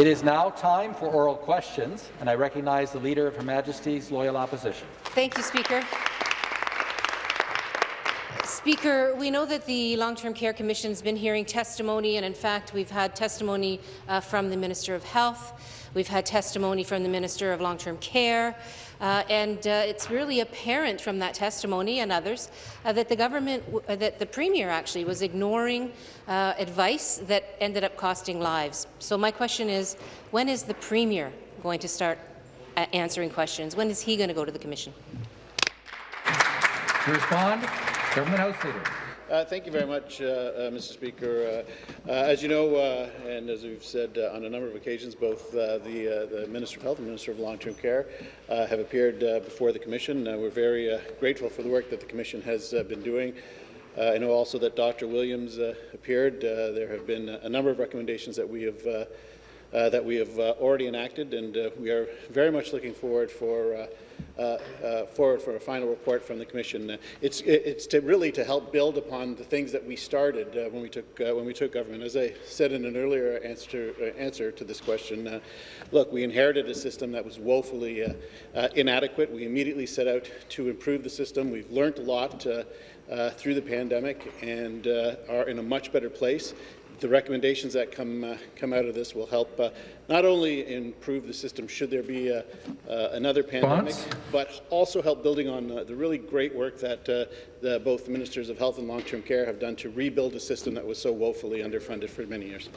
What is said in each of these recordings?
It is now time for oral questions, and I recognize the Leader of Her Majesty's Loyal Opposition. Thank you, Speaker. Speaker, we know that the Long-Term Care Commission has been hearing testimony, and in fact, we've had testimony uh, from the Minister of Health. We've had testimony from the Minister of Long-Term Care, uh, and uh, it's really apparent from that testimony and others uh, that the government, uh, that the Premier actually was ignoring uh, advice that ended up costing lives. So my question is, when is the Premier going to start uh, answering questions? When is he going to go to the Commission? To respond, Government House Leader. Uh, thank you very much, uh, uh, Mr. Speaker. Uh, uh, as you know, uh, and as we've said on a number of occasions, both the, the, Minister of Health and Minister of Long-Term Care have appeared before the Commission. we're very grateful for the work that the Commission has been doing. I know also that Dr. Williams appeared. there have been a number of recommendations that we have uh, that we have uh, already enacted, and uh, we are very much looking forward for uh, uh, uh, forward for a final report from the Commission. it's it's to really to help build upon the things that we started when we took when we took government. As I said in an earlier answer answer to this question, look, we inherited a system that was woefully inadequate. We immediately set out to improve the system. We've learned a lot. Uh, through the pandemic and uh, are in a much better place the recommendations that come uh, come out of this will help uh, not only improve the system should there be a, uh, another pandemic, but also help building on uh, the really great work that uh, the, both the Ministers of Health and Long-Term Care have done to rebuild a system that was so woefully underfunded for many years.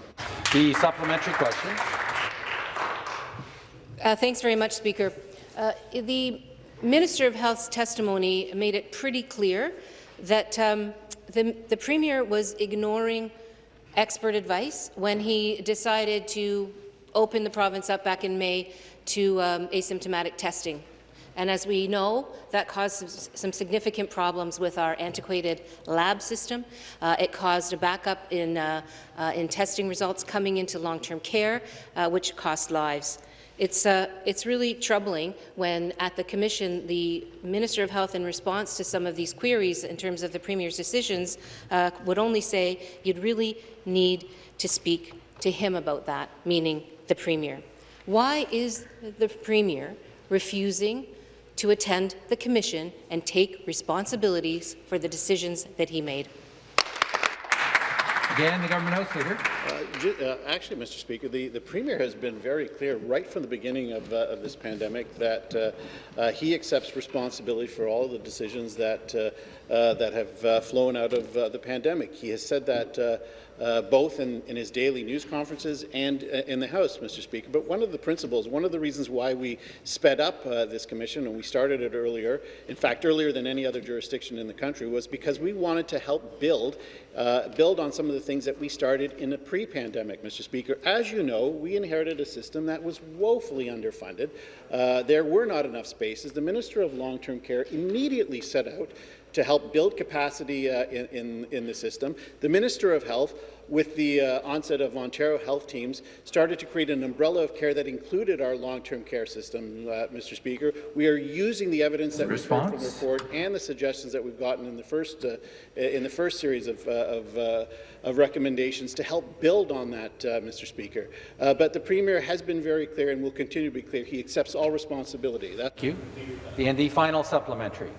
The supplementary question. Uh, thanks very much, Speaker. the Minister of Health's testimony made it pretty clear that um, the, the Premier was ignoring expert advice when he decided to open the province up back in May to um, asymptomatic testing. And as we know, that caused some, significant problems with our antiquated lab system. Uh, it caused a backup in, uh, uh, in testing results coming into long-term care, uh, which cost lives. It's, uh, it's really troubling when, at the Commission, the Minister of Health, in response to some of these queries in terms of the Premier's decisions, uh, would only say you'd really need to speak to him about that, meaning the Premier. Why is the Premier refusing to attend the Commission and take responsibilities for the decisions that he made? Again, the Government House Leader. Uh, uh, actually, Mr. Speaker, the, the Premier has been very clear right from the beginning of, uh, of this pandemic that uh, uh, he accepts responsibility for all of the decisions that, uh, that have flown out of the pandemic. He has said that uh, both in, in, his daily news conferences and uh, in the House, Mr. Speaker. But one of the principles, one of the reasons why we sped up uh, this commission, and we started it earlier, in fact, earlier than any other jurisdiction in the country, was because we wanted to help build uh, build on some of the things that we started in the pre-pandemic, Mr. Speaker. As you know, we inherited a system that was woefully underfunded. Uh, there were not enough spaces. The Minister of Long-Term Care immediately set out to help build capacity uh, in, in, in, the system. The Minister of Health, with the uh, onset of Ontario health teams, started to create an umbrella of care that included our long-term care system, uh, Mr. Speaker. We are using the evidence that we've heard from the report and the suggestions that we've gotten in the first, uh, in the first series of, uh, of, uh, of, recommendations to help build on that, Mr. Speaker. but the Premier has been very clear and will continue to be clear. He accepts all responsibility. Thank you. And the final supplementary.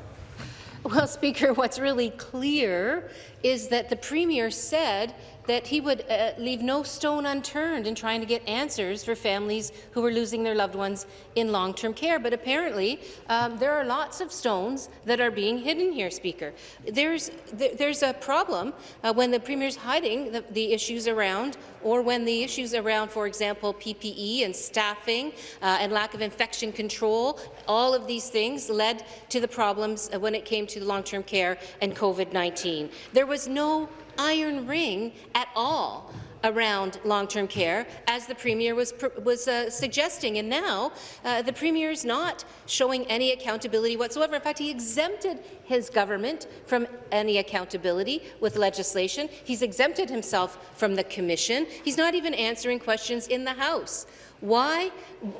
Well, Speaker, what's really clear is that the Premier said that he would uh, leave no stone unturned in trying to get answers for families who were losing their loved ones in long-term care. But apparently, um, there are lots of stones that are being hidden here, Speaker. There's, th there's a problem uh, when the Premier's hiding the, the, issues around or when the issues around, for example, PPE and staffing uh, and lack of infection control, all of these things led to the problems when it came to long-term care and COVID-19. There was no iron ring at all around long-term care, as the Premier was, was uh, suggesting. And now uh, the Premier is not showing any accountability whatsoever. In fact, he exempted his government from any accountability with legislation. He's exempted himself from the Commission. He's not even answering questions in the House. Why?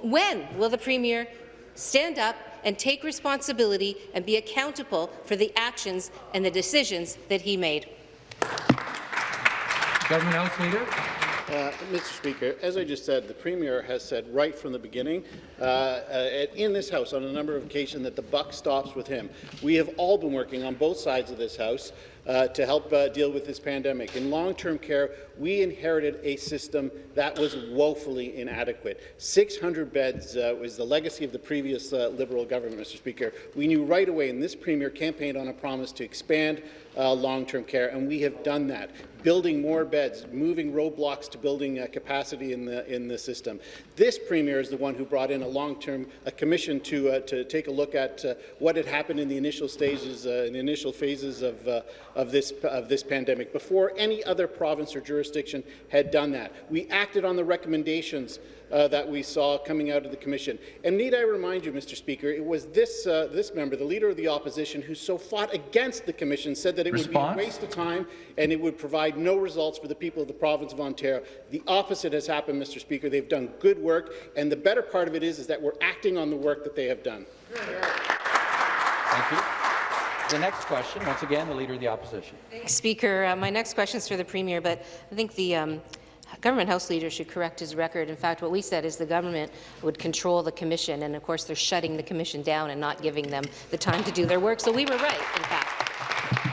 When will the Premier stand up and take responsibility and be accountable for the actions and the decisions that he made? Government House Leader. Uh, Mr. Speaker, as I just said, the Premier has said right from the beginning uh, uh, in this House on a number of occasions that the buck stops with him. We have all been working on both sides of this House uh, to help uh, deal with this pandemic. In long-term care, we inherited a system that was woefully inadequate. 600 beds uh, was the legacy of the previous uh, Liberal government, Mr. Speaker. We knew right away, and this Premier campaigned on a promise to expand uh, long-term care, and we have done that. Building more beds, moving roadblocks to building uh, capacity in the in the system. This premier is the one who brought in a long-term commission to uh, to take a look at uh, what had happened in the initial stages, uh, in the initial phases of uh, of this of this pandemic before any other province or jurisdiction had done that. We acted on the recommendations uh, that we saw coming out of the commission. And need I remind you, Mr. Speaker, it was this uh, this member, the leader of the opposition, who so fought against the commission, said that it Response? would be a waste of time and it would provide no results for the people of the province of Ontario. The opposite has happened, Mr. Speaker. They've done good work, and the better part of it is, is that we're acting on the work that they have done. Thank you. The next question, once again, the Leader of the Opposition. Speaker, uh, my next question is for the Premier, but I think the um, Government House Leader should correct his record. In fact, what we said is the government would control the commission, and of course they're shutting the commission down and not giving them the time to do their work. So we were right, in fact.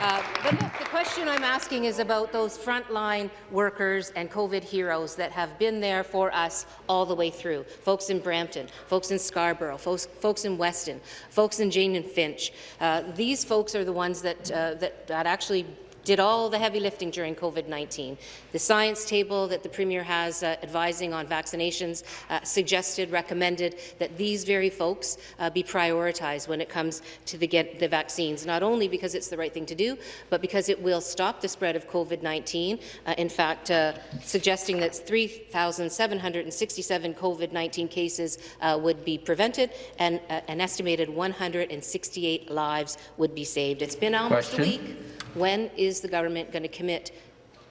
Uh, but question I'm asking is about those frontline workers and COVID heroes that have been there for us all the way through. Folks in Brampton, folks in Scarborough, folks, folks in Weston, folks in Jane and Finch. Uh, these folks are the ones that, uh, that, that actually did all the heavy lifting during COVID-19. The science table that the Premier has uh, advising on vaccinations uh, suggested, recommended that these very folks uh, be prioritized when it comes to the, get the vaccines, not only because it's the right thing to do, but because it will stop the spread of COVID-19. Uh, in fact, uh, suggesting that 3,767 COVID-19 cases uh, would be prevented and an estimated 168 lives would be saved. It's been almost Question. a week. When is the government going to commit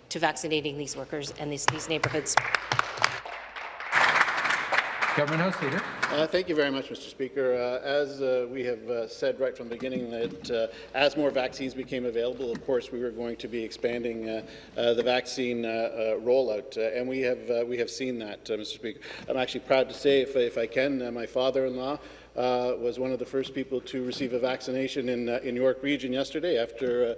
to vaccinating these workers and these, these neighbourhoods? Government House Leader. Uh, thank you very much, Mr. Speaker. Uh, as uh, we have uh, said right from the beginning, that uh, as more vaccines became available, of course, we were going to be expanding uh, uh, the vaccine uh, uh, rollout, uh, and we have uh, we have seen that, uh, Mr. Speaker. I'm actually proud to say, if, if I can, uh, my father-in-law uh, was one of the first people to receive a vaccination in uh, in York Region yesterday after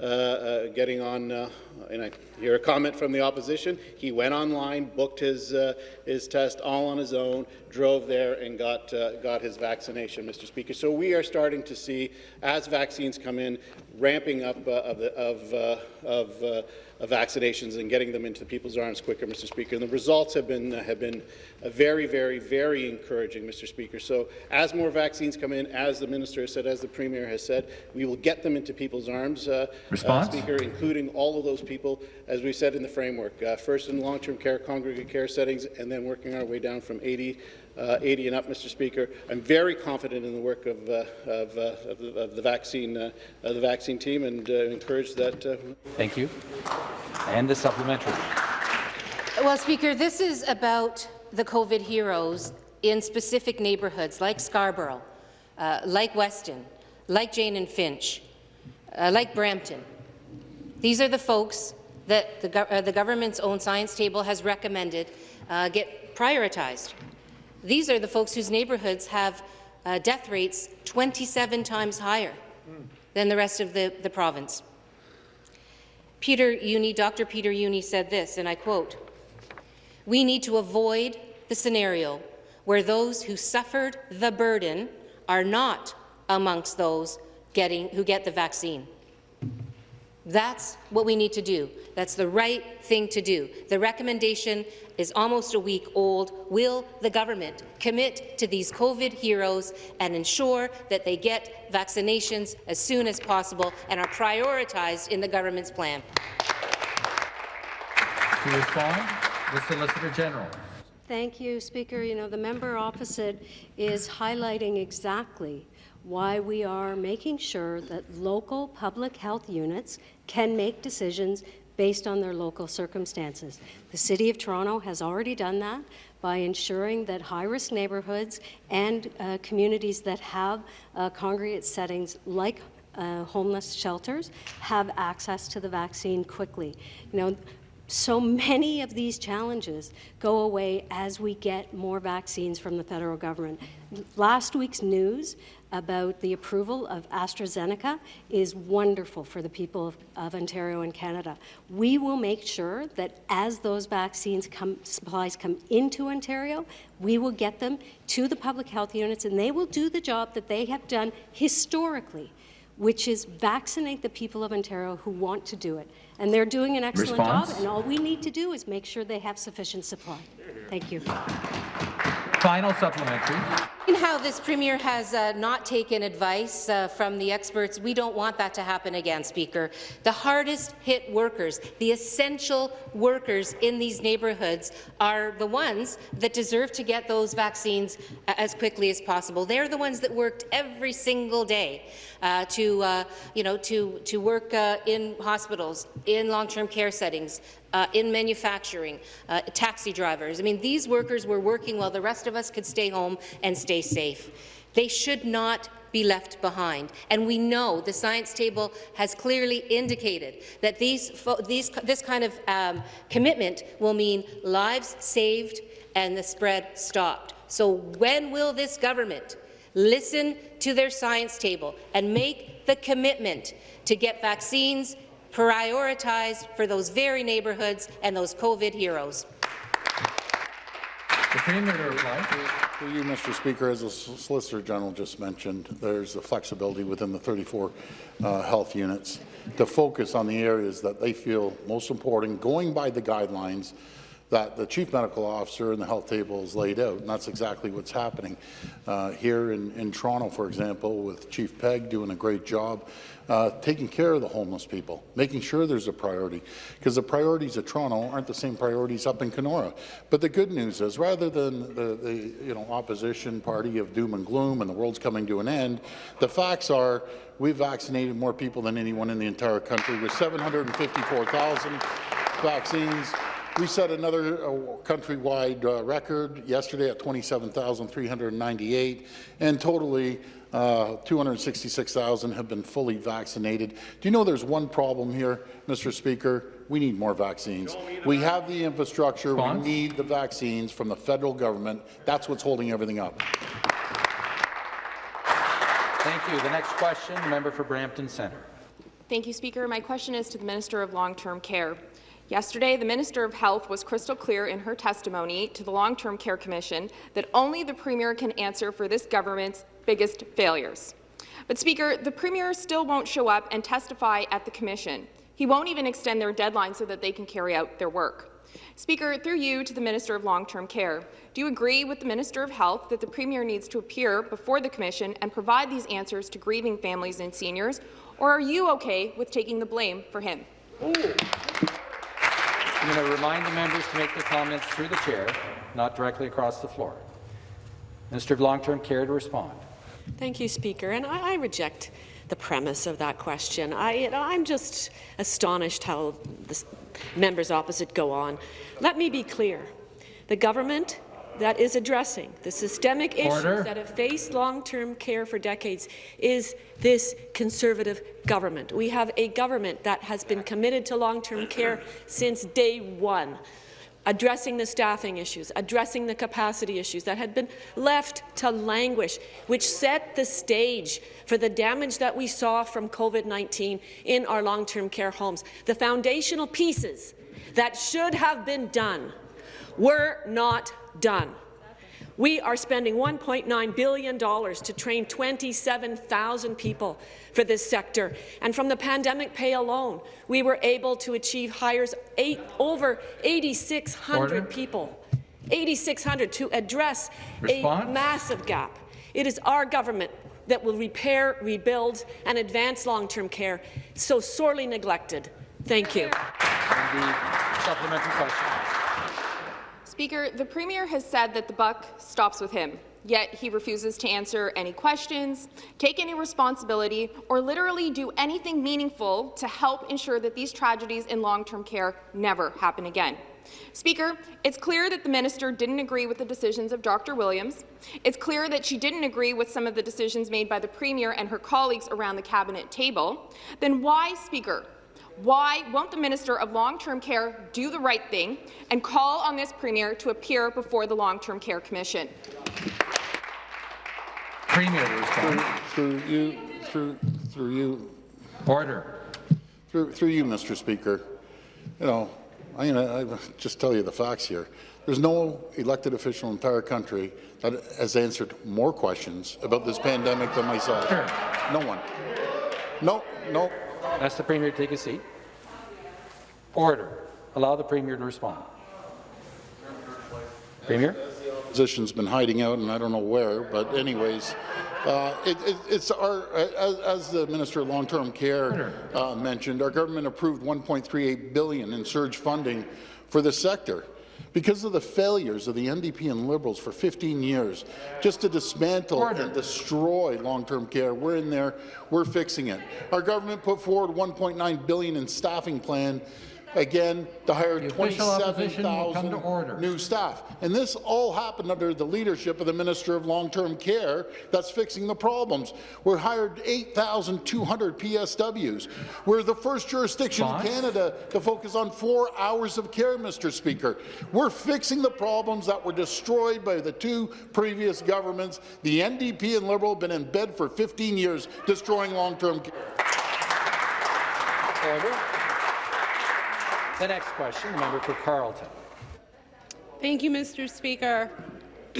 uh, uh, getting on. Uh, and I hear a comment from the opposition. He went online, booked his uh, his test all on his own, drove there, and got uh, got his vaccination, Mr. Speaker. So we are starting to see, as vaccines come in, ramping up uh, of the, of uh, of, uh, of vaccinations and getting them into people's arms quicker, Mr. Speaker. And the results have been uh, have been very, very, very encouraging, Mr. Speaker. So as more vaccines come in, as the minister has said, as the premier has said, we will get them into people's arms, uh, Response? Speaker, including all of those people, as we said in the framework, uh, first in long-term care, congregate care settings, and then working our way down from 80 uh, 80 and up, Mr. Speaker. I'm very confident in the work of, uh, of, uh, of, the, of the vaccine uh, of the vaccine team, and uh, encourage that. Uh, Thank you. And the supplementary. Well, Speaker, this is about the COVID heroes in specific neighbourhoods like Scarborough, uh, like Weston, like Jane and Finch, uh, like Brampton. These are the folks that the, uh, the government's own science table has recommended uh, get prioritized. These are the folks whose neighbourhoods have uh, death rates 27 times higher than the rest of the, the province. Peter Jüni, Dr. Peter Jüni said this, and I quote, We need to avoid the scenario where those who suffered the burden are not amongst those getting, who get the vaccine. That's what we need to do. That's the right thing to do. The recommendation is almost a week old. Will the government commit to these COVID heroes and ensure that they get vaccinations as soon as possible and are prioritized in the government's plan? To respond, the Solicitor General. Thank you, Speaker. You know, the member opposite is highlighting exactly why we are making sure that local public health units can make decisions based on their local circumstances. The City of Toronto has already done that by ensuring that high-risk neighbourhoods and uh, communities that have uh, congregate settings like uh, homeless shelters have access to the vaccine quickly. You know, so many of these challenges go away as we get more vaccines from the federal government. Last week's news about the approval of AstraZeneca is wonderful for the people of, of, Ontario and Canada. We will make sure that as those vaccines come, supplies come into Ontario, we will get them to the public health units and they will do the job that they have done historically, which is vaccinate the people of Ontario who want to do it. And they're doing an excellent Response? job, and all we need to do is make sure they have sufficient supply. Thank you. Final supplementary. In how this Premier has uh, not taken advice uh, from the experts, we don't want that to happen again, Speaker. The hardest hit workers, the essential workers in these neighbourhoods are the ones that deserve to get those vaccines uh, as quickly as possible. They're the ones that worked every single day uh, to, uh, you know, to, to work in hospitals, in long-term care settings, uh, in manufacturing, uh, taxi drivers. I mean, these workers were working while the rest of us could stay home and stay safe. They should not be left behind. And we know the science table has clearly indicated that these, these, this kind of um, commitment will mean lives saved and the spread stopped. So when will this government listen to their science table and make the commitment to get vaccines prioritized for those very neighbourhoods and those COVID heroes. The Premier to reply. Through you, Mr. Speaker, as the Solicitor General just mentioned, there's the flexibility within the 34 uh, health units to focus on the areas that they feel most important, going by the guidelines that the Chief Medical Officer and the health table has laid out, and that's exactly what's happening uh, here in, in Toronto, for example, with Chief Pegg doing a great job uh, taking care of the homeless people, making sure there's a priority, because the priorities of Toronto aren't the same priorities up in Kenora. But the good news is, rather than the, the you know opposition party of doom and gloom and the world's coming to an end, the facts are we've vaccinated more people than anyone in the entire country with 754,000 vaccines. We set another uh, countrywide uh, record yesterday at 27,398, and totally uh, 266,000 have been fully vaccinated. Do you know there's one problem here, Mr. Speaker? We need more vaccines. We have the infrastructure. We need the vaccines from the federal government. That's what's holding everything up. Thank you. The next question, the member for Brampton Centre. Thank you, Speaker. My question is to the Minister of Long-Term Care. Yesterday, the Minister of Health was crystal clear in her testimony to the Long-Term Care Commission that only the Premier can answer for this government's biggest failures. But, Speaker, the Premier still won't show up and testify at the Commission. He won't even extend their deadline so that they can carry out their work. Speaker, through you to the Minister of Long-Term Care, do you agree with the Minister of Health that the Premier needs to appear before the Commission and provide these answers to grieving families and seniors, or are you okay with taking the blame for him? Ooh. I'm going to remind the members to make their comments through the chair, not directly across the floor. Minister of Long-Term Care to respond. Thank you, Speaker. And I, I reject the premise of that question. I, am just astonished how the members opposite go on. Let me be clear. The government that is addressing the systemic Order. issues that have faced long-term care for decades is this Conservative government. We have a government that has been committed to long-term care since day one addressing the staffing issues, addressing the capacity issues that had been left to languish, which set the stage for the damage that we saw from COVID-19 in our long-term care homes. The foundational pieces that should have been done were not done. We are spending $1.9 billion to train 27,000 people for this sector. And from the pandemic pay alone, we were able to achieve hires eight, over 8,600 people. 8,600 to address Response? a massive gap. It is our government that will repair, rebuild, and advance long-term care so sorely neglected. Thank you. supplementary question. Speaker, the Premier has said that the buck stops with him, yet he refuses to answer any questions, take any responsibility, or literally do anything meaningful to help ensure that these tragedies in long-term care never happen again. Speaker, it's clear that the minister didn't agree with the decisions of Dr. Williams. It's clear that she didn't agree with some of the decisions made by the Premier and her colleagues around the Cabinet table. Then why, Speaker, Why won't the Minister of Long-Term Care do the right thing and call on this Premier to appear before the Long-Term Care Commission? Premier to respond. Through you, through, through you, Order. through, through you, Mr. Speaker, you know, I'm going to just tell you the facts here. There's no elected official in the entire country that has answered more questions about this pandemic than myself. Sure. No one. No, no. Ask the Premier to take a seat. Order. Allow the Premier to respond. Premier? Position's been hiding out, and I don't know where, but anyways, uh, it, it, it's our, as, as the Minister of Long-Term Care uh, mentioned, our government approved 1.38 billion in surge funding for the sector. Because of the failures of the NDP and Liberals for 15 years, just to dismantle Order. and destroy long-term care, we're in there, we're fixing it. Our government put forward 1.9 billion in staffing plan, again, to hire The official opposition will come to 27,000 new staff. And this all happened under the leadership of the Minister of Long-Term Care that's fixing the problems. We're hired 8,200 PSWs. We're the first jurisdiction in Canada to focus on four hours of care, Mr. Speaker. We're fixing the problems that were destroyed by the two previous governments. The NDP and Liberal have been in bed for 15 years destroying long-term care. Order. The next question, the member for Carleton. Thank you, Mr. Speaker.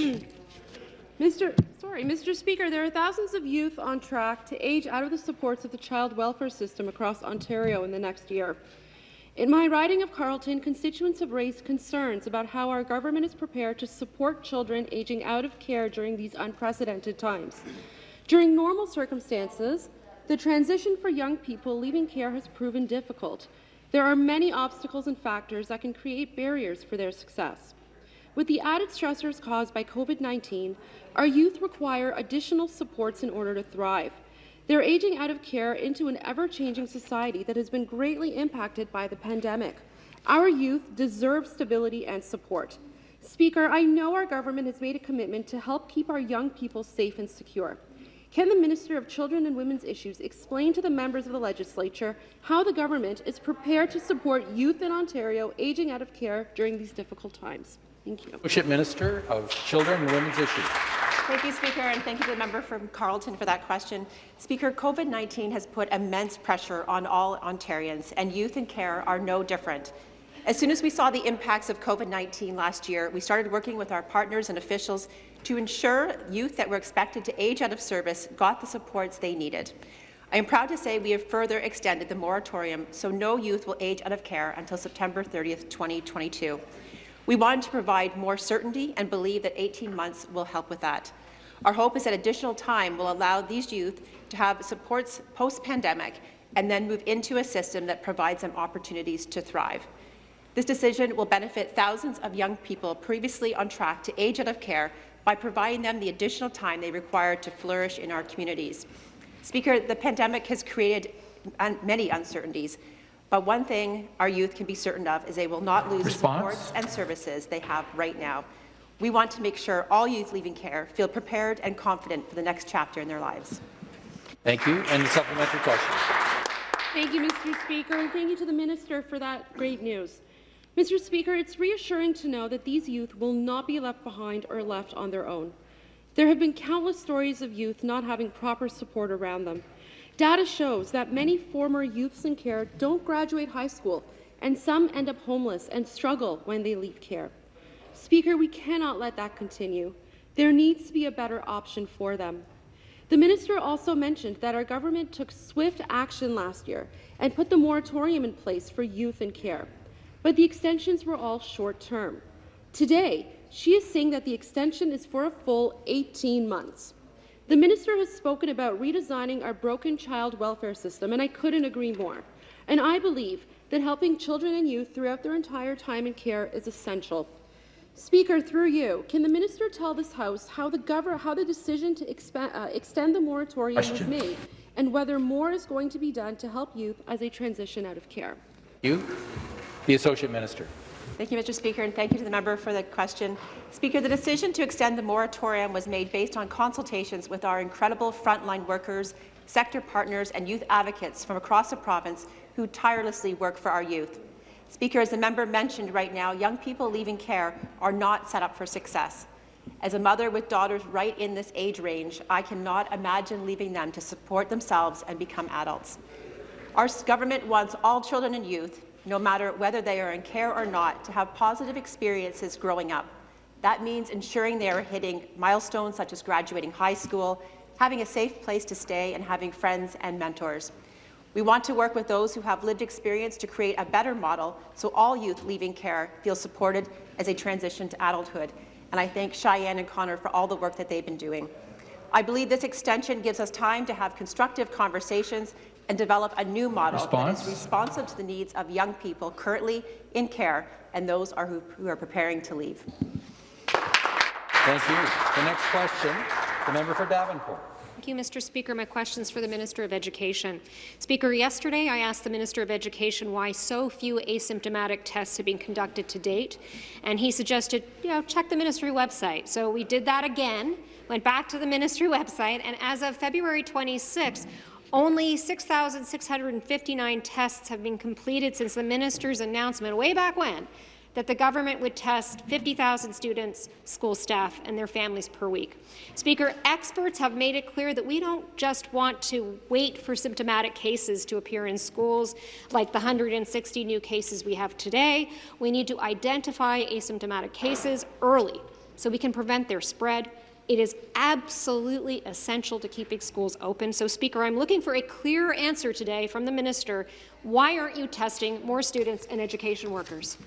Mr. Sorry, Mr. Speaker, there are thousands of youth on track to age out of the supports of the child welfare system across Ontario in the next year. In my riding of Carleton, constituents have raised concerns about how our government is prepared to support children aging out of care during these unprecedented times. During normal circumstances, the transition for young people leaving care has proven difficult. There are many obstacles and factors that can create barriers for their success. With the added stressors caused by COVID-19, our youth require additional supports in order to thrive. They're aging out of care into an ever-changing society that has been greatly impacted by the pandemic. Our youth deserve stability and support. Speaker, I know our government has made a commitment to help keep our young people safe and secure. Can the Minister of Children and Women's Issues explain to the members of the legislature how the government is prepared to support youth in Ontario aging out of care during these difficult times? Thank you. Associate Minister of Children and Women's Issues. Thank you, Speaker, and thank you to the member from Carleton for that question. Speaker, COVID-19 has put immense pressure on all Ontarians, and youth in care are no different. As soon as we saw the impacts of COVID-19 last year, we started working with our partners and officials to ensure youth that were expected to age out of service got the supports they needed. I am proud to say we have further extended the moratorium so no youth will age out of care until September 30, 2022. We wanted to provide more certainty and believe that 18 months will help with that. Our hope is that additional time will allow these youth to have supports post-pandemic and then move into a system that provides them opportunities to thrive. This decision will benefit thousands of young people previously on track to age out of care by providing them the additional time they require to flourish in our communities. Speaker, the pandemic has created un many uncertainties, but one thing our youth can be certain of is they will not lose the Response? supports and services they have right now. We want to make sure all youth leaving care feel prepared and confident for the next chapter in their lives. Thank you. And the supplementary question. Thank you, Mr. Speaker, and thank you to the Minister for that great news. Mr. Speaker, it's reassuring to know that these youth will not be left behind or left on their own. There have been countless stories of youth not having proper support around them. Data shows that many former youths in care don't graduate high school, and some end up homeless and struggle when they leave care. Speaker, we cannot let that continue. There needs to be a better option for them. The minister also mentioned that our government took swift action last year and put the moratorium in place for youth in care, but the extensions were all short-term. Today, she is saying that the extension is for a full 18 months. The minister has spoken about redesigning our broken child welfare system, and I couldn't agree more. And I believe that helping children and youth throughout their entire time in care is essential. Speaker, through you, can the minister tell this House how the, how the decision to uh, extend the moratorium was made and whether more is going to be done to help youth as they transition out of care? You, the Associate Minister. Thank you, Mr. Speaker, and thank you to the member for the question. Speaker, the decision to extend the moratorium was made based on consultations with our incredible frontline workers, sector partners and youth advocates from across the province who tirelessly work for our youth. Speaker, as the member mentioned right now, young people leaving care are not set up for success. As a mother with daughters right in this age range, I cannot imagine leaving them to support themselves and become adults. Our government wants all children and youth, no matter whether they are in care or not, to have positive experiences growing up. That means ensuring they are hitting milestones such as graduating high school, having a safe place to stay, and having friends and mentors. We want to work with those who have lived experience to create a better model so all youth leaving care feel supported as they transition to adulthood. And I thank Cheyenne and Connor for all the work that they've been doing. I believe this extension gives us time to have constructive conversations and develop a new model Response? that is responsive to the needs of young people currently in care and those are who, who are preparing to leave. Thank you. The next question, the member for Davenport. Thank you, Mr. Speaker. My question is for the Minister of Education. Speaker, yesterday I asked the Minister of Education why so few asymptomatic tests have been conducted to date, and he suggested, you know, check the ministry website. So we did that again, went back to the ministry website, and as of February 26, only 6,659 tests have been completed since the minister's announcement way back when that the government would test 50,000 students, school staff, and their families per week. Speaker, experts have made it clear that we don't just want to wait for symptomatic cases to appear in schools, like the 160 new cases we have today. We need to identify asymptomatic cases early so we can prevent their spread. It is absolutely essential to keeping schools open. So, Speaker, I'm looking for a clear answer today from the minister. Why aren't you testing more students and education workers?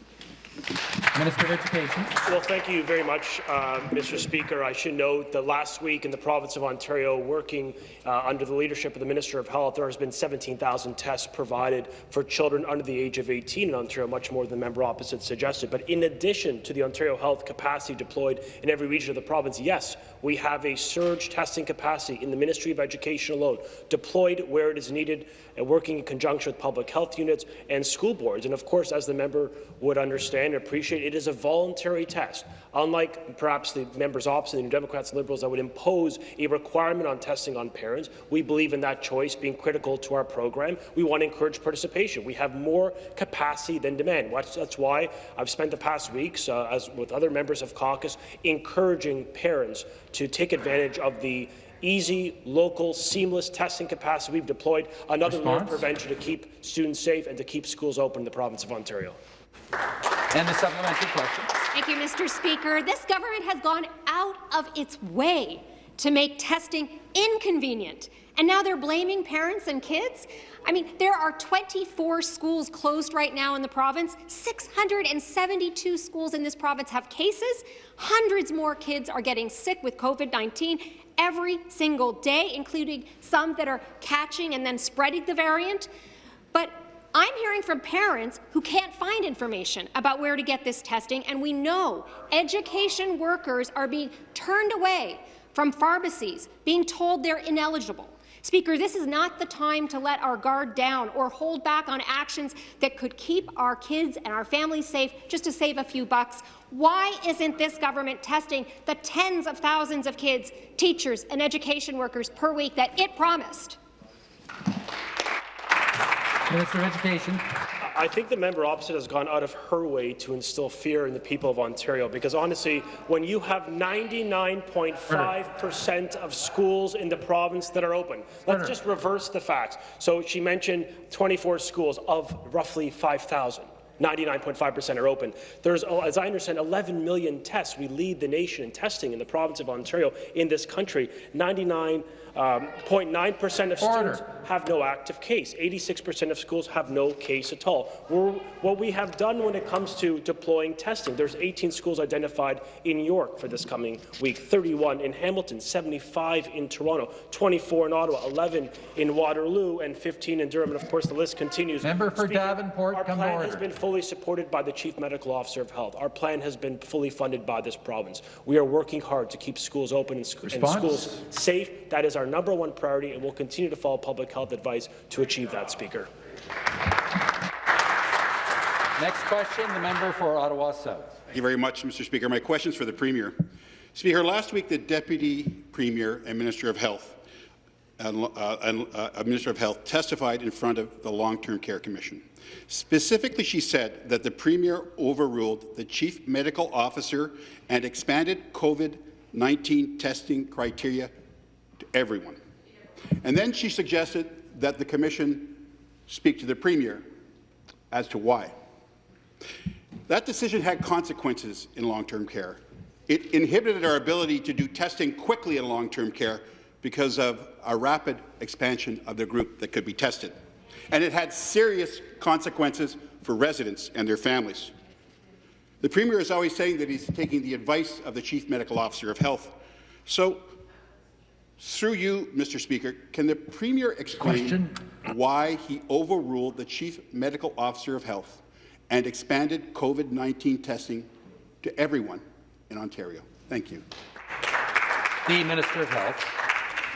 Minister of Education. Well, thank you very much, uh, Mr. Speaker. I should note that last week in the province of Ontario, working uh, under the leadership of the Minister of Health, there has been 17,000 tests provided for children under the age of 18 in Ontario, much more than the member opposite suggested. But in addition to the Ontario Health capacity deployed in every region of the province, yes, we have a surge testing capacity in the Ministry of Education alone, deployed where it is needed and working in conjunction with public health units and school boards. And of course, as the member would understand and appreciate, it is a voluntary test. Unlike perhaps the members opposite, the New Democrats and Liberals, that would impose a requirement on testing on parents, we believe in that choice being critical to our program. We want to encourage participation. We have more capacity than demand. That's why I've spent the past weeks, uh, as with other members of caucus, encouraging parents to take advantage of the easy, local, seamless testing capacity we've deployed, another layer of prevention to keep students safe and to keep schools open in the province of Ontario. And the supplementary question. Thank you, Mr. Speaker. This government has gone out of its way to make testing inconvenient, and now they're blaming parents and kids? I mean, there are 24 schools closed right now in the province. 672 schools in this province have cases. Hundreds more kids are getting sick with COVID-19 every single day, including some that are catching and then spreading the variant. But I'm hearing from parents who can't find information about where to get this testing, and we know education workers are being turned away from pharmacies, being told they're ineligible. Speaker, this is not the time to let our guard down or hold back on actions that could keep our kids and our families safe just to save a few bucks. Why isn't this government testing the tens of thousands of kids, teachers and education workers per week that it promised? Minister of Education. I think the member opposite has gone out of her way to instill fear in the people of Ontario because honestly, when you have 99.5 percent of schools in the province that are open, let's just reverse the facts. So she mentioned 24 schools of roughly 5,000. 99.5% are open. There's, oh, as I understand, 11 million tests. We lead the nation in testing in the province of Ontario in this country. 99 0.9% um, of Order. students have no active case. 86% of schools have no case at all. We're, what we have done when it comes to deploying testing, there's 18 schools identified in York for this coming week, 31 in Hamilton, 75 in Toronto, 24 in Ottawa, 11 in Waterloo, and 15 in Durham. And of course, the list continues. Member for Speaker, Davenport, our come plan has been fully supported by the Chief Medical Officer of Health. Our plan has been fully funded by this province. We are working hard to keep schools open and, sc and schools safe. That is our number one priority, and we'll continue to follow public health advice to achieve that, Speaker. Next question, the member for Ottawa South. Thank you very much, Mr. Speaker. My question is for the Premier. Speaker, last week the Deputy Premier and Minister of Health and, uh, and, uh, Minister of Health testified in front of the Long-Term Care Commission. Specifically, she said that the Premier overruled the Chief Medical Officer and expanded COVID-19 testing criteria to everyone. And then she suggested that the Commission speak to the Premier as to why. That decision had consequences in long-term care. It inhibited our ability to do testing quickly in long-term care because of a rapid expansion of the group that could be tested. And it had serious consequences for residents and their families. The Premier is always saying that he's taking the advice of the Chief Medical Officer of Health. So, through you, Mr. Speaker, can the Premier explain Question. why he overruled the Chief Medical Officer of Health and expanded COVID-19 testing to everyone in Ontario? Thank you. The Minister of Health.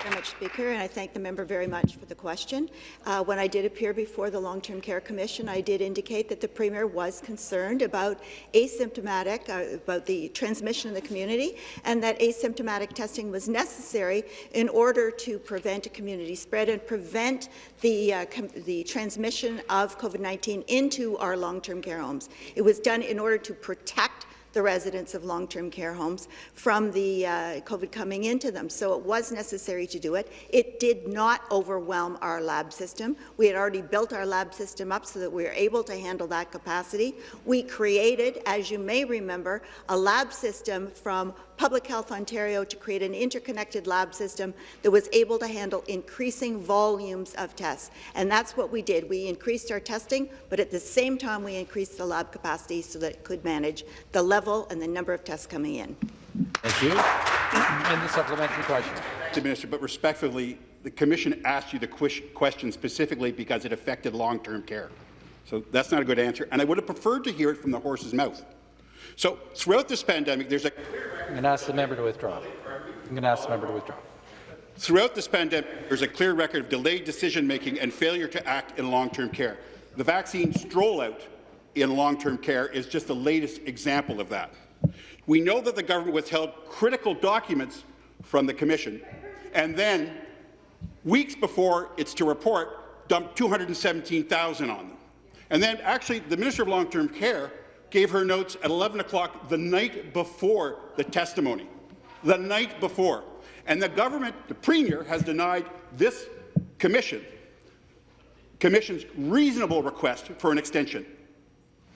Very much, Speaker, and I thank the member very much for the question. Uh, when I did appear before the Long-Term Care Commission, I did indicate that the Premier was concerned about asymptomatic, uh, about the transmission in the community, and that asymptomatic testing was necessary in order to prevent a community spread and prevent the, uh, the transmission of COVID-19 into our long-term care homes. It was done in order to protect the residents of long-term care homes from the uh, COVID coming into them. So it was necessary to do it. It did not overwhelm our lab system. We had already built our lab system up so that we were able to handle that capacity. We created, as you may remember, a lab system from Public Health Ontario to create an interconnected lab system that was able to handle increasing volumes of tests. And that's what we did. We increased our testing, but at the same time we increased the lab capacity so that it could manage the level and the number of tests coming in. Thank you. And the supplementary question. Mr. Minister, but respectfully, the Commission asked you the question specifically because it affected long-term care. So that's not a good answer, and I would have preferred to hear it from the horse's mouth. So throughout this pandemic, there's a I'm going to ask the member to withdraw. I'm going to ask the member to withdraw. Throughout this pandemic, there's a clear record of delayed decision-making and failure to act in long-term care. The vaccine strollout in long-term care is just the latest example of that. We know that the government withheld critical documents from the Commission, and then, weeks before it's to report, dumped 217,000 on them. And then, actually, the Minister of Long-Term Care gave her notes at 11 o'clock the night before the testimony. The night before. And the government, the Premier, has denied this commission, commission's reasonable request for an extension.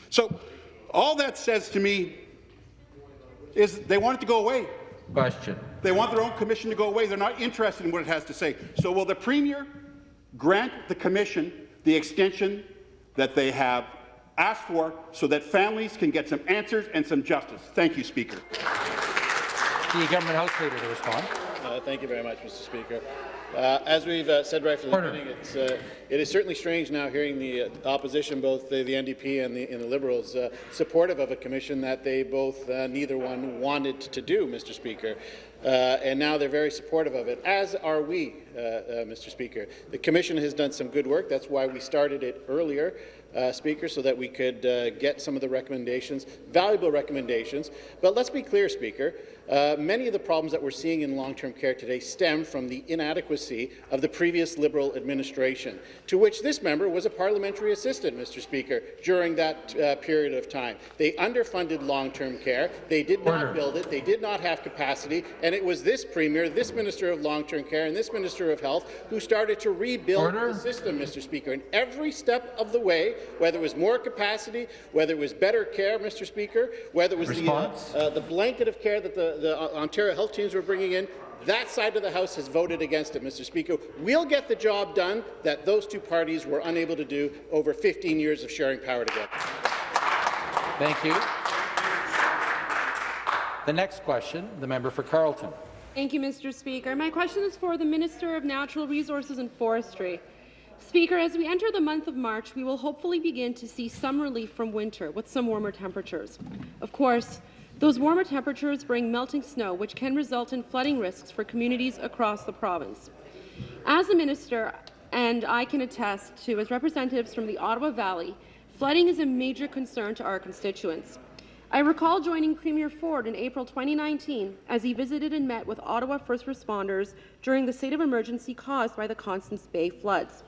So all that says to me is they want it to go away. Question. They want their own commission to go away. They're not interested in what it has to say. So will the Premier grant the commission the extension that they have asked for so that families can get some answers and some justice. Thank you, Speaker. The government House Leader to respond. Uh, thank you very much, Mr. Speaker. Uh, as we've uh, said right from the Order. beginning, it's, uh, it is certainly strange now hearing the uh, opposition, both the, the NDP and the, and the Liberals, uh, supportive of a commission that they both, uh, neither one wanted to do, Mr. Speaker. Uh, and now they're very supportive of it, as are we, uh, uh, Mr. Speaker. The Commission has done some good work. That's why we started it earlier, uh, Speaker, so that we could uh, get some of the recommendations, valuable recommendations. But let's be clear, Speaker, uh, many of the problems that we're seeing in long-term care today stem from the inadequacy of the previous Liberal administration, to which this member was a parliamentary assistant, Mr. Speaker, during that uh, period of time. They underfunded long-term care. They did not build it. They did not have capacity. And it was this Premier, this Minister of Long-Term Care, and this Minister of Health who started to rebuild Order. the system, Mr. Speaker. And every step of the way, whether it was more capacity, whether it was better care, Mr. Speaker, whether it was the, uh, uh, the blanket of care that the, the uh, Ontario health teams were bringing in, that side of the House has voted against it, Mr. Speaker. We'll get the job done that those two parties were unable to do over 15 years of sharing power together. Thank you. The next question, the member for Carleton. Thank you, Mr. Speaker. My question is for the Minister of Natural Resources and Forestry. Speaker, as we enter the month of March, we will hopefully begin to see some relief from winter with some warmer temperatures. Of course, those warmer temperatures bring melting snow, which can result in flooding risks for communities across the province. As a minister, and I can attest to as representatives from the Ottawa Valley, flooding is a major concern to our constituents. I recall joining Premier Ford in April 2019 as he visited and met with Ottawa first responders during the state of emergency caused by the Constance Bay floods.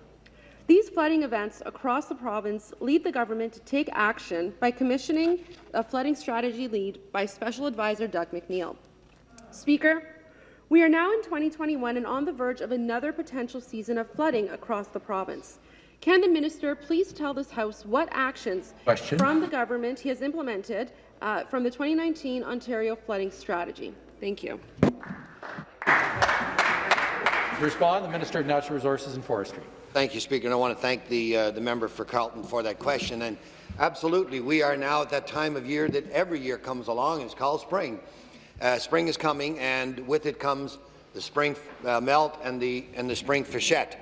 These flooding events across the province lead the government to take action by commissioning a flooding strategy lead by Special Advisor Doug McNeil. Speaker, we are now in 2021 and on the verge of another potential season of flooding across the province. Can the minister please tell this House what actions Question. from the government he has implemented uh, from the 2019 Ontario flooding strategy? Thank you. To respond, the Minister of Natural Resources and Forestry. Thank you, Speaker. And I want to thank the, uh, the member for Carleton for that question. And absolutely, we are now at that time of year that every year comes along, it's called spring. Uh, spring is coming, and with it comes the spring uh, melt and the, and the spring freshet.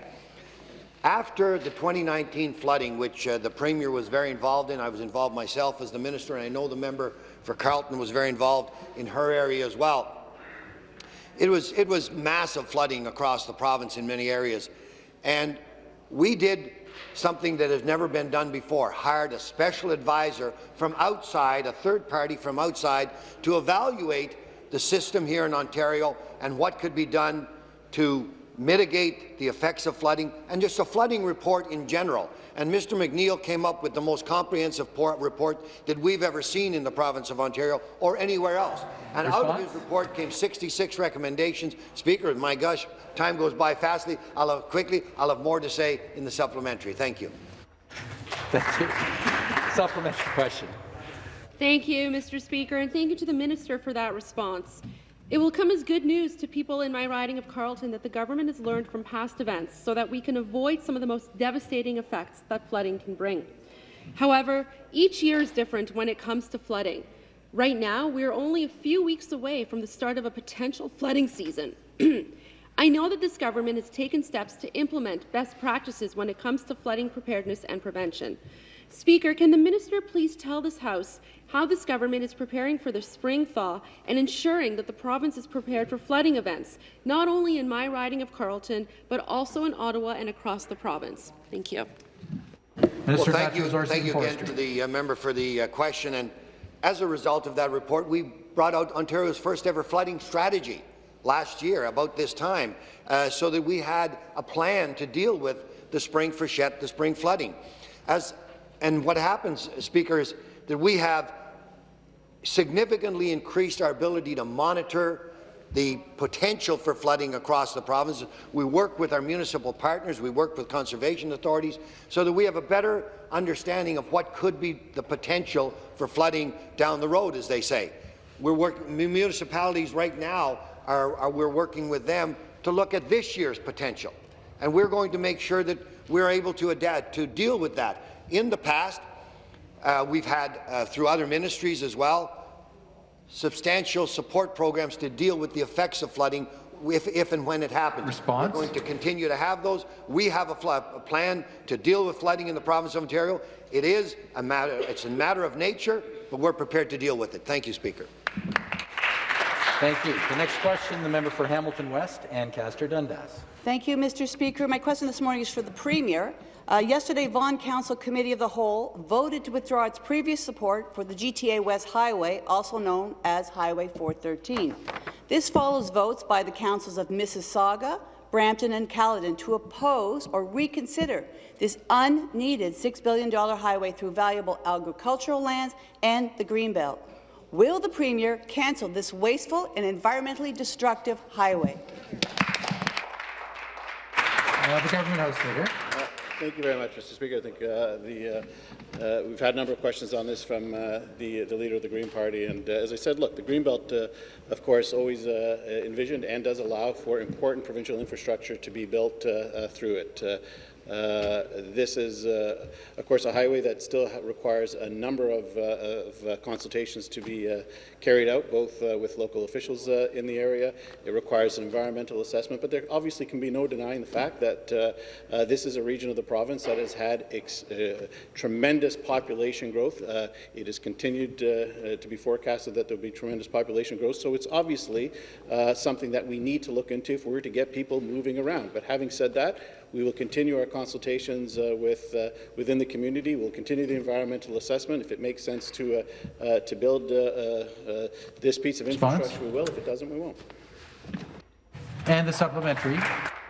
After the 2019 flooding, which uh, the Premier was very involved in, I was involved myself as the minister, and I know the member for Carleton was very involved in her area as well. It was, it was massive flooding across the province in many areas, and we did something that has never been done before, hired a special advisor from outside, a third party from outside, to evaluate the system here in Ontario and what could be done to mitigate the effects of flooding, and just a flooding report in general. And Mr. McNeil came up with the most comprehensive report that we've ever seen in the province of Ontario or anywhere else. And Response? out of his report came 66 recommendations. Speaker, my gosh, time goes by fastly. I'll have quickly. I'll have more to say in the supplementary. Thank you. Thank you. Supplementary question. Thank you, Mr. Speaker, and thank you to the minister for that response. It will come as good news to people in my riding of Carleton that the government has learned from past events so that we can avoid some of the most devastating effects that flooding can bring. However, each year is different when it comes to flooding. Right now, we are only a few weeks away from the start of a potential flooding season. I know that this government has taken steps to implement best practices when it comes to flooding preparedness and prevention. Speaker, can the minister please tell this House how this government is preparing for the spring thaw and ensuring that the province is prepared for flooding events, not only in my riding of Carleton, but also in Ottawa and across the province? Thank you. Minister well, thank you, thank you again to the uh, member for the uh, question. And as a result of that report, we brought out Ontario's first ever flooding strategy last year about this time, uh, so that we had a plan to deal with the spring freshet, the spring flooding. As and what happens, Speaker, is that we have significantly increased our ability to monitor the potential for flooding across the province. We work with our municipal partners, we work with conservation authorities, so that we have a better understanding of what could be the potential for flooding down the road, as they say. We're working, municipalities right now, are, are, we're working with them to look at this year's potential. And we're going to make sure that we're able to adapt, to deal with that. In the past, uh, we've had, uh, through other ministries as well, substantial support programs to deal with the effects of flooding if, if and when it happens. Response? We're going to continue to have those. We have a, a, plan to deal with flooding in the province of Ontario. It is a matter, it's a matter of nature, but we're prepared to deal with it. Thank you, Speaker. Thank you. The next question, the member for Hamilton West, Ancaster Dundas. Thank you, Mr. Speaker. My question this morning is for the Premier. Uh, yesterday, Vaughan Council Committee of the Whole voted to withdraw its previous support for the GTA West Highway, also known as Highway 413. This follows votes by the councils of Mississauga, Brampton and Caledon to oppose or reconsider this unneeded $6 billion highway through valuable agricultural lands and the Greenbelt. Will the Premier cancel this wasteful and environmentally destructive highway? Uh, the Government House Leader. Thank you very much, Mr. Speaker. I think uh, the, uh, uh, we've had a number of questions on this from uh, the, the leader of the Green Party. And uh, as I said, look, the Greenbelt, uh, of course, always envisioned and does allow for important provincial infrastructure to be built through it. Uh, this is, uh, of course, a highway that still requires a number of, uh, of uh, consultations to be uh, carried out, both uh, with local officials in the area. It requires an environmental assessment, but there obviously can be no denying the fact that this is a region of the province that has had tremendous population growth. it has continued to be forecasted that there will be tremendous population growth, so it's obviously something that we need to look into if we were to get people moving around. But having said that, we will continue our consultations uh, with uh, within the community. We'll continue the environmental assessment. If it makes sense to uh, uh, to build uh, uh, this piece of Response? infrastructure, we will. If it doesn't, we won't. And the supplementary.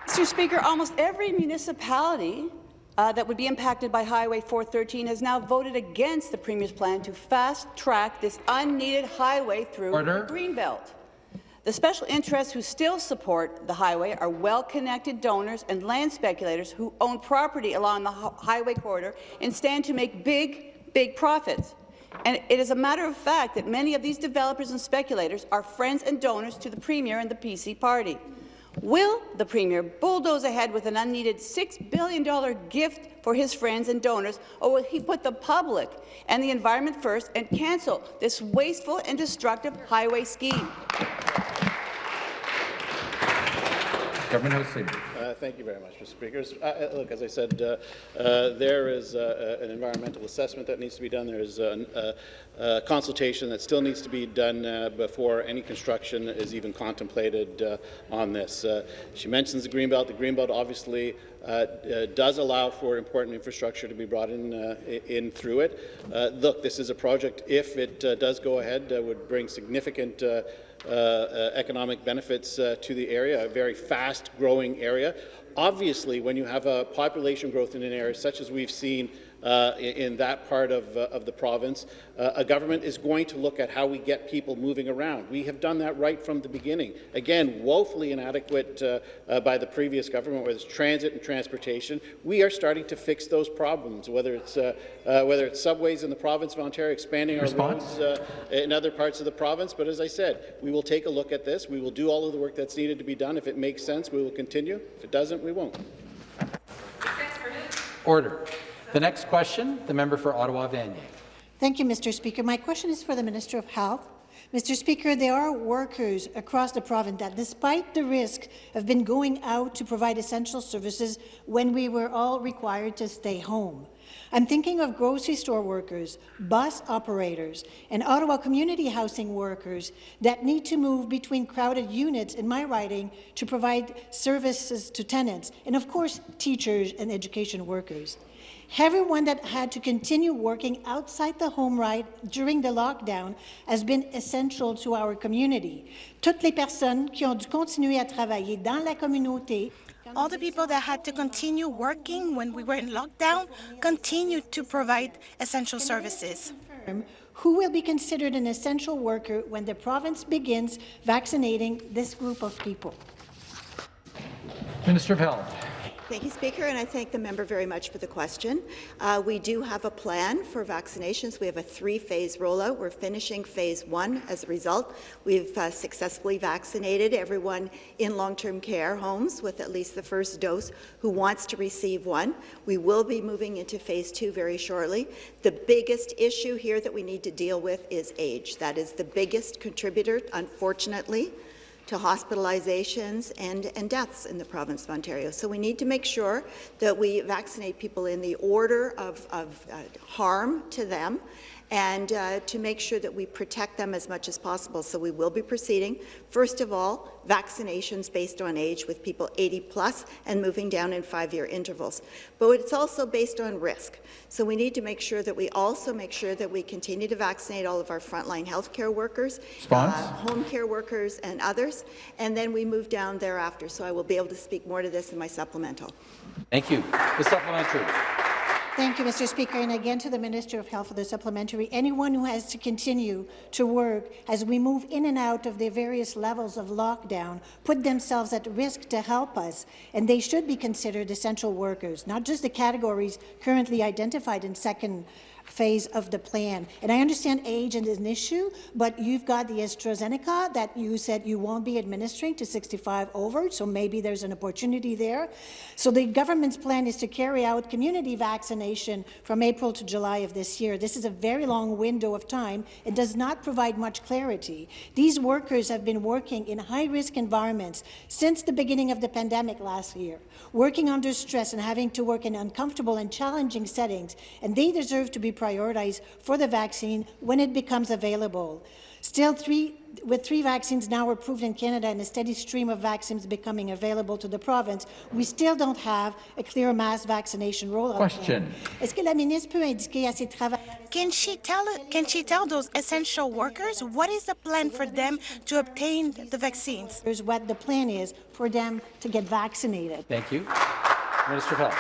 Mr. Speaker, almost every municipality uh, that would be impacted by Highway 413 has now voted against the Premier's plan to fast-track this unneeded highway through Order. the Greenbelt. The special interests who still support the highway are well-connected donors and land speculators who own property along the highway corridor and stand to make big, big profits. And it is a matter of fact that many of these developers and speculators are friends and donors to the Premier and the PC party. Will the Premier bulldoze ahead with an unneeded $6 billion gift for his friends and donors, or will he put the public and the environment first and cancel this wasteful and destructive highway scheme? Government House Leader. Uh, thank you very much, Mr. Speaker. Uh, uh, look, as I said, uh, uh, there is uh, uh an environmental assessment that needs to be done. There is uh, a, a, uh, consultation that still needs to be done before any construction is even contemplated on this. She mentions the Greenbelt. The Greenbelt obviously does allow for important infrastructure to be brought in, in through it. Look, this is a project, if it does go ahead, would bring significant economic benefits uh, to the area, a very fast-growing area. Obviously, when you have a population growth in an area such as we've seen uh, in, in that part of, uh, of the province, uh, a government is going to look at how we get people moving around. We have done that right from the beginning. Again, woefully inadequate uh, uh, by the previous government, whether it's transit and transportation. We are starting to fix those problems, whether it's, uh, uh, whether it's subways in the province of Ontario, expanding our Response? roads uh, in other parts of the province. But as I said, we will take a look at this. We will do all of the work that's needed to be done. If it makes sense, we will continue. If it doesn't, we won't. Order. The next question, the member for Ottawa Vanier. Thank you, Mr. Speaker. My question is for the Minister of Health. Mr. Speaker, there are workers across the province that, despite the risk, have been going out to provide essential services when we were all required to stay home. I'm thinking of grocery store workers, bus operators, and Ottawa community housing workers that need to move between crowded units in my riding to provide services to tenants, and of course, teachers and education workers. Everyone that had to continue working outside the home right during the lockdown has been essential to our community. Toutes les personnes qui ont dû continuer à travailler dans la communauté All the people that had to continue working when we were in lockdown continued to provide essential services. who will be considered an essential worker when the province begins vaccinating this group of people. Minister of Health. Thank you, Speaker, and I thank the member very much for the question. Uh, we do have a plan for vaccinations. We have a three-phase rollout. We're finishing phase one as a result. We've uh, successfully vaccinated everyone in long-term care homes with at least the first dose who wants to receive one. We will be moving into phase two very shortly. The biggest issue here that we need to deal with is age. That is the biggest contributor, unfortunately, to hospitalizations and, and deaths in the province of Ontario. So we need to make sure that we vaccinate people in the order of, of uh, harm to them and uh, to make sure that we protect them as much as possible. So we will be proceeding, first of all, vaccinations based on age with people 80 plus and moving down in five-year intervals. But it's also based on risk. So we need to make sure that we also make sure that we continue to vaccinate all of our frontline healthcare workers, uh, home care workers and others, and then we move down thereafter. So I will be able to speak more to this in my supplemental. Thank you. The supplementary. Thank you, Mr. Speaker, and again to the Minister of Health for the supplementary. Anyone who has to continue to work as we move in and out of the various levels of lockdown put themselves at risk to help us, and they should be considered essential workers, not just the categories currently identified in second phase of the plan. And I understand age is an issue, but you've got the AstraZeneca that you said you won't be administering to 65 over, so maybe there's an opportunity there. So the government's plan is to carry out community vaccination from April to July of this year. This is a very long window of time. It does not provide much clarity. These workers have been working in high-risk environments since the beginning of the pandemic last year, working under stress and having to work in uncomfortable and challenging settings, and they deserve to be prioritized for the vaccine when it becomes available. Still, three, with three vaccines now approved in Canada and a steady stream of vaccines becoming available to the province, we still don't have a clear mass vaccination rollout. Question. Est-ce que la ministre peut indiquer à ses travailleurs Can she tell can she tell those essential workers what is the plan for them to obtain the vaccines? what the plan is for them to get vaccinated? Thank you. Minister of Health.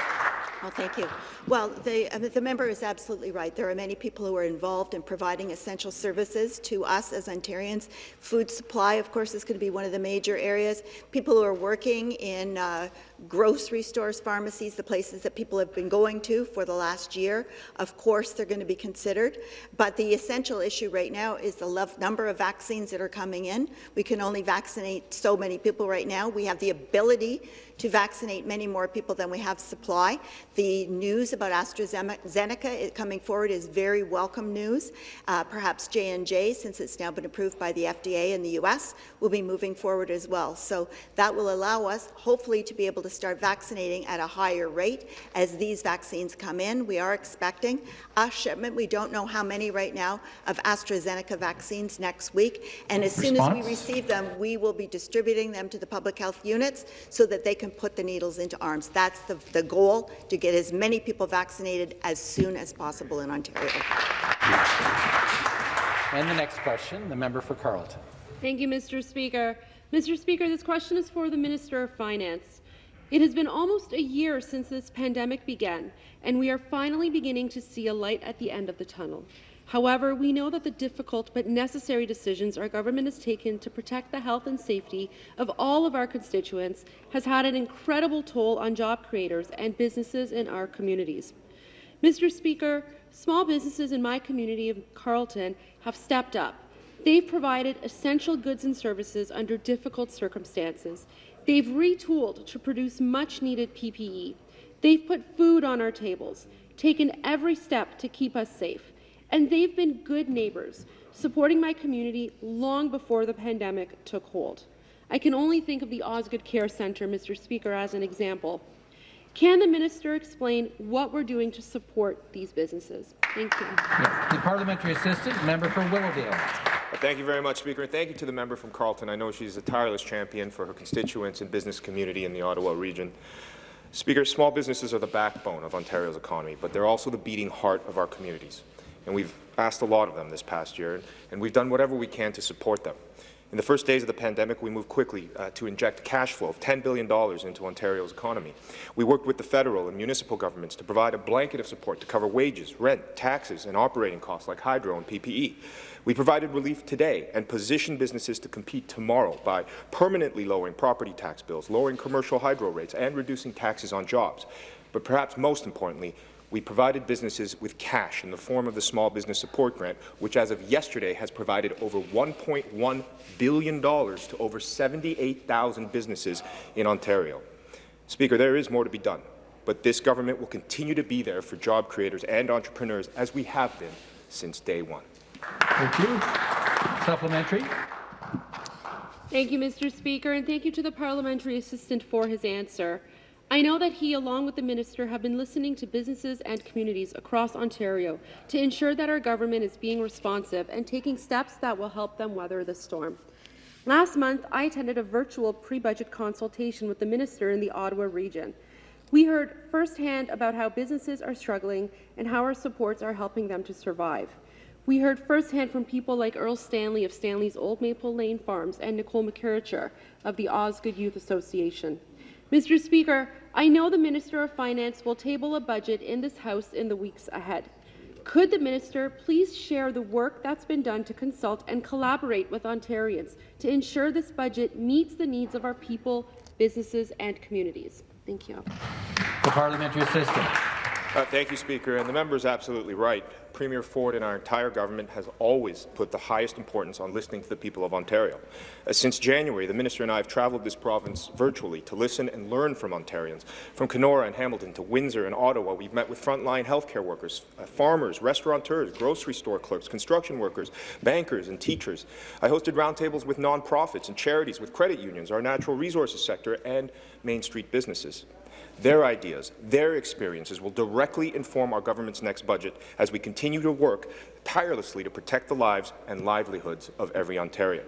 Well, thank you. Well, the, the member is absolutely right. There are many people who are involved in providing essential services to us as Ontarians. Food supply, of course, is going to be one of the major areas. People who are working in uh, grocery stores, pharmacies, the places that people have been going to for the last year, of course, they're going to be considered. But the essential issue right now is the number of vaccines that are coming in. We can only vaccinate so many people right now. We have the ability to vaccinate many more people than we have supply. The news about AstraZeneca coming forward is very welcome news. Uh, perhaps J&J, since it's now been approved by the FDA in the U.S., will be moving forward as well. So that will allow us, hopefully, to be able to start vaccinating at a higher rate as these vaccines come in. We are expecting a shipment. We don't know how many right now of AstraZeneca vaccines next week. And as Response? soon as we receive them, we will be distributing them to the public health units so that they can put the needles into arms. That's the, the goal, to get as many people vaccinated as soon as possible in Ontario. And the next question, the member for Carleton. Thank you, Mr. Speaker. Mr. Speaker, this question is for the Minister of Finance. It has been almost a year since this pandemic began, and we are finally beginning to see a light at the end of the tunnel. However, we know that the difficult but necessary decisions our government has taken to protect the health and safety of all of our constituents has had an incredible toll on job creators and businesses in our communities. Mr. Speaker, small businesses in my community of Carleton have stepped up. They've provided essential goods and services under difficult circumstances. They've retooled to produce much-needed PPE. They've put food on our tables, taken every step to keep us safe. And they've been good neighbours, supporting my community long before the pandemic took hold. I can only think of the Osgoode Care Centre, Mr. Speaker, as an example. Can the minister explain what we're doing to support these businesses? Thank you. Yes. The parliamentary assistant, member for Willowdale. Thank you very much, Speaker, and thank you to the member from Carleton. I know she's a tireless champion for her constituents and business community in the Ottawa region. Speaker, small businesses are the backbone of Ontario's economy, but they're also the beating heart of our communities and we've asked a lot of them this past year, and we've done whatever we can to support them. In the first days of the pandemic, we moved quickly uh, to inject cash flow of $10 billion into Ontario's economy. We worked with the federal and municipal governments to provide a blanket of support to cover wages, rent, taxes, and operating costs like hydro and PPE. We provided relief today and positioned businesses to compete tomorrow by permanently lowering property tax bills, lowering commercial hydro rates, and reducing taxes on jobs. But perhaps most importantly, we provided businesses with cash in the form of the Small Business Support Grant, which as of yesterday has provided over $1.1 billion to over 78,000 businesses in Ontario. Speaker, there is more to be done, but this government will continue to be there for job creators and entrepreneurs as we have been since day one. Thank you. Supplementary. Thank you, Mr. Speaker, and thank you to the parliamentary assistant for his answer. I know that he, along with the minister, have been listening to businesses and communities across Ontario to ensure that our government is being responsive and taking steps that will help them weather the storm. Last month, I attended a virtual pre-budget consultation with the minister in the Ottawa region. We heard firsthand about how businesses are struggling and how our supports are helping them to survive. We heard firsthand from people like Earl Stanley of Stanley's Old Maple Lane Farms and Nicole McCarricher of the Osgoode Youth Association. Mr. Speaker, I know the Minister of Finance will table a budget in this House in the weeks ahead. Could the minister please share the work that's been done to consult and collaborate with Ontarians to ensure this budget meets the needs of our people, businesses and communities? Thank you. The parliamentary assistant. Uh, thank you, Speaker. And the member is absolutely right. Premier Ford and our entire government has always put the highest importance on listening to the people of Ontario. Uh, since January, the minister and I have travelled this province virtually to listen and learn from Ontarians. From Kenora and Hamilton to Windsor and Ottawa, we've met with frontline healthcare workers, uh, farmers, restaurateurs, grocery store clerks, construction workers, bankers and teachers. I hosted roundtables with nonprofits and charities, with credit unions, our natural resources sector, and Main Street businesses. Their ideas, their experiences will directly inform our government's next budget as we continue to work tirelessly to protect the lives and livelihoods of every Ontarian.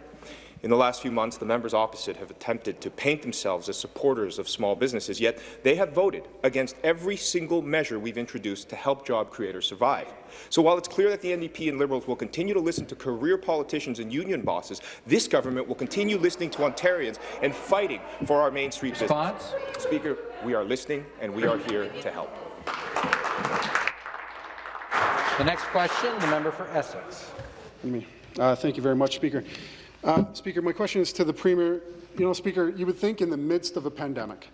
In the last few months, the members opposite have attempted to paint themselves as supporters of small businesses, yet they have voted against every single measure we've introduced to help job creators survive. So while it's clear that the NDP and Liberals will continue to listen to career politicians and union bosses, this government will continue listening to Ontarians and fighting for our Main Street Response? business. Speaker, we are listening and we are here to help. The next question, the member for Essex. Uh, thank you very much, Speaker. Uh, Speaker, my question is to the Premier. You know, Speaker, you would think in the midst of a pandemic,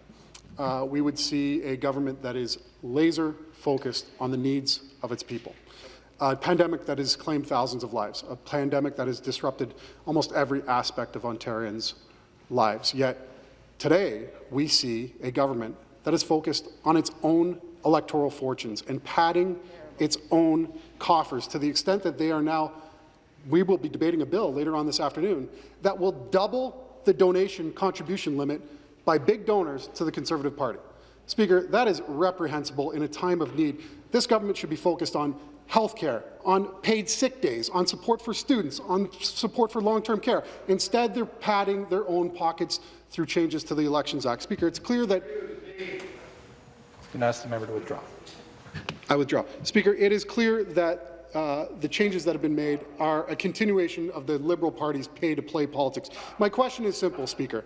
uh, we would see a government that is laser focused on the needs of its people. A pandemic that has claimed thousands of lives, a pandemic that has disrupted almost every aspect of Ontarians' lives. Yet today, we see a government that is focused on its own electoral fortunes and padding its own coffers to the extent that they are now we will be debating a bill later on this afternoon that will double the donation contribution limit by big donors to the Conservative Party. Speaker, that is reprehensible in a time of need. This government should be focused on health care, on paid sick days, on support for students, on support for long-term care. Instead, they're padding their own pockets through changes to the Elections Act. Speaker, it's clear that... Can ask the member to withdraw. I withdraw. Speaker, it is clear that uh, the changes that have been made are a continuation of the Liberal Party's pay-to-play politics. My question is simple, Speaker.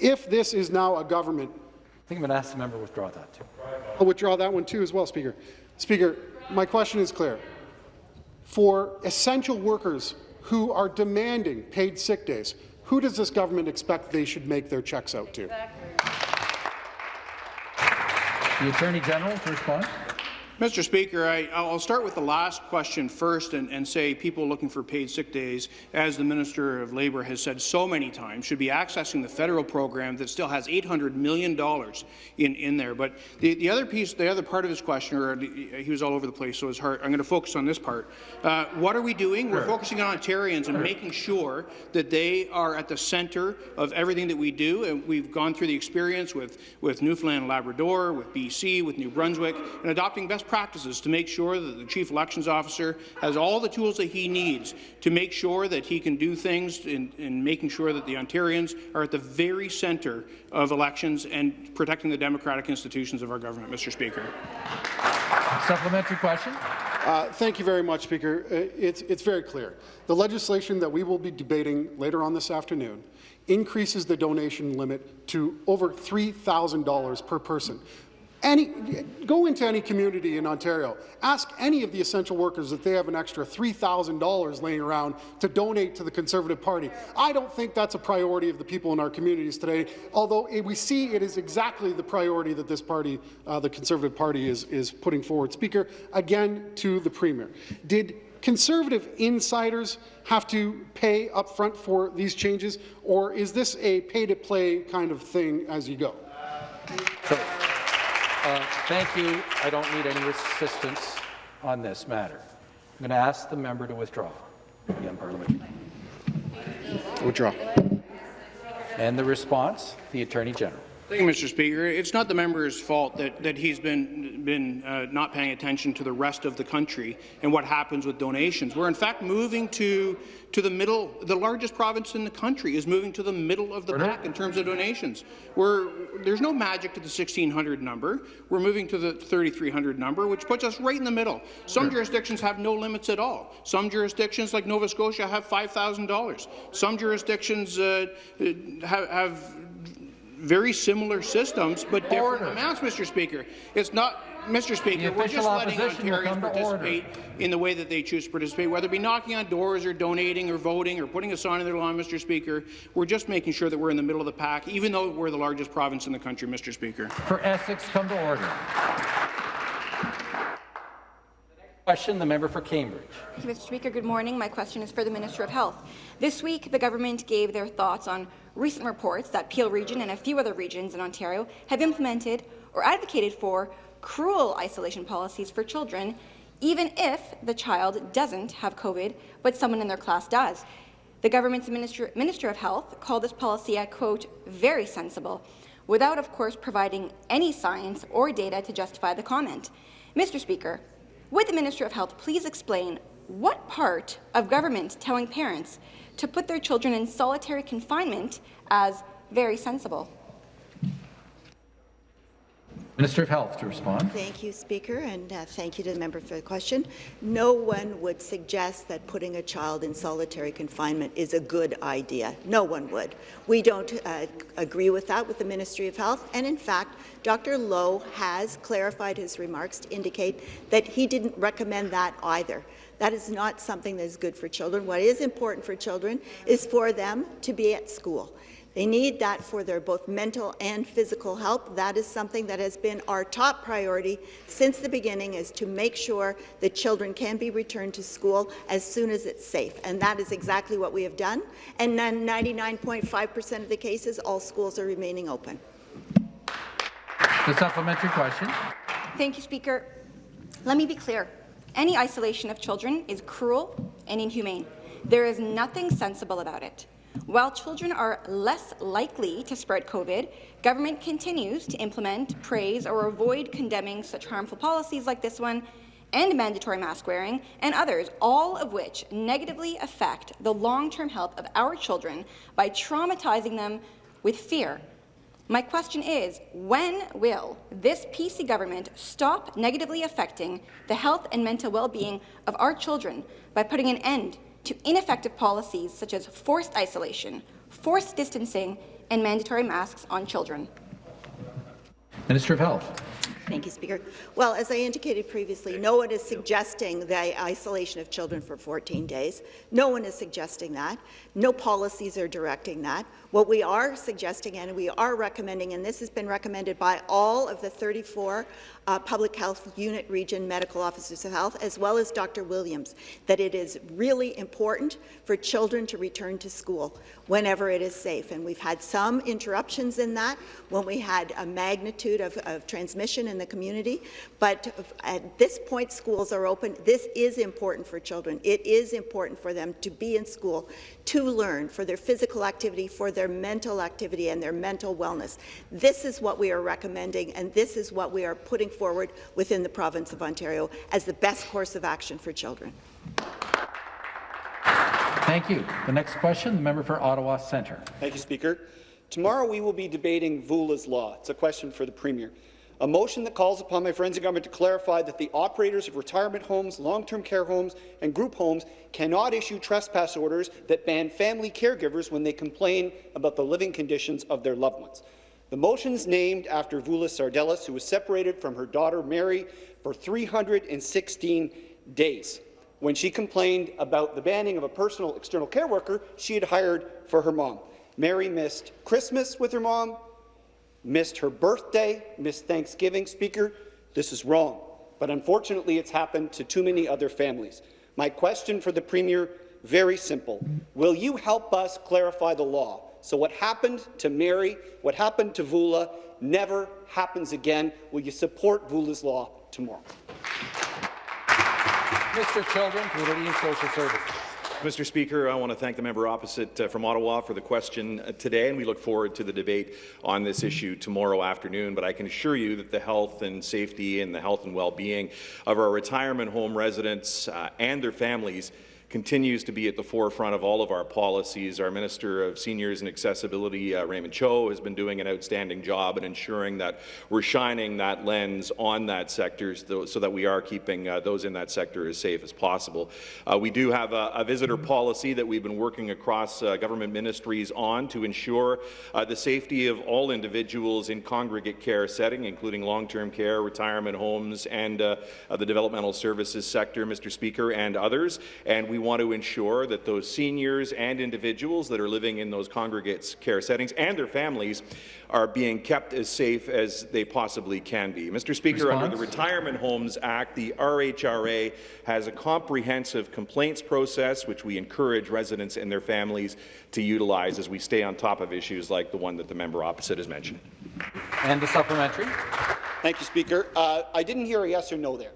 If this is now a government... I think I'm going to ask the member to withdraw that too. I'll withdraw that one too as well, Speaker. Speaker, my question is clear. For essential workers who are demanding paid sick days, who does this government expect they should make their checks out to? The Attorney General to respond. Mr. Speaker, I, will start with the last question first and, and, say people looking for paid sick days, as the Minister of Labour has said so many times, should be accessing the federal program that still has $800 million in, in there. But the, the other piece, the other part of his question, or he was all over the place, so it's hard. I'm going to focus on this part. Uh, what are we doing? We're focusing on Ontarians and making sure that they are at the centre of everything that we do. And we've gone through the experience with, with Newfoundland and Labrador, with BC, with New Brunswick, and adopting best practices to make sure that the Chief Elections Officer has all the tools that he needs to make sure that he can do things in, in making sure that the Ontarians are at the very centre of elections and protecting the democratic institutions of our government, Mr. Speaker. Supplementary question. Uh, thank you very much, Speaker. Uh, it's, it's very clear. The legislation that we will be debating later on this afternoon increases the donation limit to over $3,000 per person. Any, go into any community in Ontario. Ask any of the essential workers if they have an extra $3,000 laying around to donate to the Conservative Party. I don't think that's a priority of the people in our communities today, although we see it is exactly the priority that this party, uh, the Conservative Party, is, is putting forward. Speaker, again to the Premier. Did Conservative insiders have to pay up front for these changes, or is this a pay-to-play kind of thing as you go? Uh, thank you. I don't need any assistance on this matter. I'm going to ask the member to withdraw the unparliamentary. Withdraw. And the response, the Attorney General. Thank you, Mr. Speaker. It's not the member's fault that, that he's been, been uh, not paying attention to the rest of the country and what happens with donations. We're in fact moving to, to the middle. The largest province in the country is moving to the middle of the pack in terms of donations. We're, there's no magic to the 1,600 number. We're moving to the 3,300 number, which puts us right in the middle. Some jurisdictions have no limits at all. Some jurisdictions, like Nova Scotia, have $5,000. Some jurisdictions uh, have, have very similar systems, but different order. amounts, Mr. Speaker. It's not, Mr. Speaker, we're just letting Ontarians participate in the way that they choose to participate, whether it be knocking on doors or donating or voting or putting a sign on their lawn, Mr. Speaker. We're just making sure that we're in the middle of the pack, even though we're the largest province in the country, Mr. Speaker. For Essex, come to order. Question, the member for Cambridge. Mr. Speaker, good morning. My question is for the Minister of Health. This week, the government gave their thoughts on recent reports that Peel Region and a few other regions in Ontario have implemented or advocated for cruel isolation policies for children, even if the child doesn't have COVID, but someone in their class does. The government's Minister, Minister of Health called this policy a, quote, very sensible. without, of course, providing any science or data to justify the comment. Mr. Speaker, would the Minister of Health please explain what part of government telling parents to put their children in solitary confinement as very sensible? Minister of Health to respond. Thank you, Speaker, and uh, thank you to the member for the question. No one would suggest that putting a child in solitary confinement is a good idea. No one would. We don't uh, agree with that with the Ministry of Health, and in fact, Dr. Loh has clarified his remarks to indicate that he didn't recommend that either. That is not something that is good for children. What is important for children is for them to be at school. They need that for their both mental and physical health. That is something that has been our top priority since the beginning is to make sure that children can be returned to school as soon as it's safe. And that is exactly what we have done. And then 99.5% of the cases, all schools are remaining open. The supplementary question. Thank you, Speaker. Let me be clear. Any isolation of children is cruel and inhumane. There is nothing sensible about it. While children are less likely to spread COVID, government continues to implement, praise, or avoid condemning such harmful policies like this one and mandatory mask wearing and others, all of which negatively affect the long-term health of our children by traumatizing them with fear. My question is, when will this PC government stop negatively affecting the health and mental well-being of our children by putting an end to ineffective policies such as forced isolation, forced distancing, and mandatory masks on children. Minister of Health. Thank you, Speaker. Well, as I indicated previously, no one is suggesting the isolation of children for 14 days. No one is suggesting that. No policies are directing that. What we are suggesting and we are recommending, and this has been recommended by all of the 34 uh, Public Health Unit Region Medical Officers of Health, as well as Dr. Williams, that it is really important for children to return to school whenever it is safe. And we've had some interruptions in that when we had a magnitude of, of transmission in the community. But at this point, schools are open. This is important for children. It is important for them to be in school, to learn, for their physical activity, for their mental activity and their mental wellness. This is what we are recommending, and this is what we are putting forward within the province of Ontario as the best course of action for children. Thank you. The next question, the member for Ottawa Centre. Thank you, Speaker. Tomorrow we will be debating VULA's law. It's a question for the Premier. A motion that calls upon my friends in government to clarify that the operators of retirement homes, long-term care homes and group homes cannot issue trespass orders that ban family caregivers when they complain about the living conditions of their loved ones. The motion is named after Vula Sardellis, who was separated from her daughter Mary for 316 days when she complained about the banning of a personal external care worker she had hired for her mom. Mary missed Christmas with her mom, missed her birthday, missed Thanksgiving. Speaker, this is wrong, but unfortunately it's happened to too many other families. My question for the Premier, very simple. Will you help us clarify the law so what happened to Mary, what happened to Vula, never happens again. Will you support Vula's law tomorrow? Mr. Children, Community and Social Services. Mr. Speaker, I want to thank the member opposite uh, from Ottawa for the question uh, today, and we look forward to the debate on this issue tomorrow afternoon. But I can assure you that the health and safety and the health and well-being of our retirement home residents uh, and their families continues to be at the forefront of all of our policies. Our Minister of Seniors and Accessibility, uh, Raymond Cho, has been doing an outstanding job in ensuring that we're shining that lens on that sector so, that we are keeping uh, those in that sector as safe as possible. Uh, we do have a, a, visitor policy that we've been working across uh, government ministries on to ensure uh, the safety of all individuals in congregate care setting, including long-term care, retirement homes, and uh, the developmental services sector, Mr. Speaker, and others. And we want to ensure that those seniors and individuals that are living in those congregate care settings and their families are being kept as safe as they possibly can be. Mr. Speaker, Response? under the Retirement Homes Act, the RHRA has a comprehensive complaints process which we encourage residents and their families to utilize as we stay on top of issues like the one that the member opposite has mentioned. And the supplementary. Thank you, Speaker. Uh, I didn't hear a yes or no there.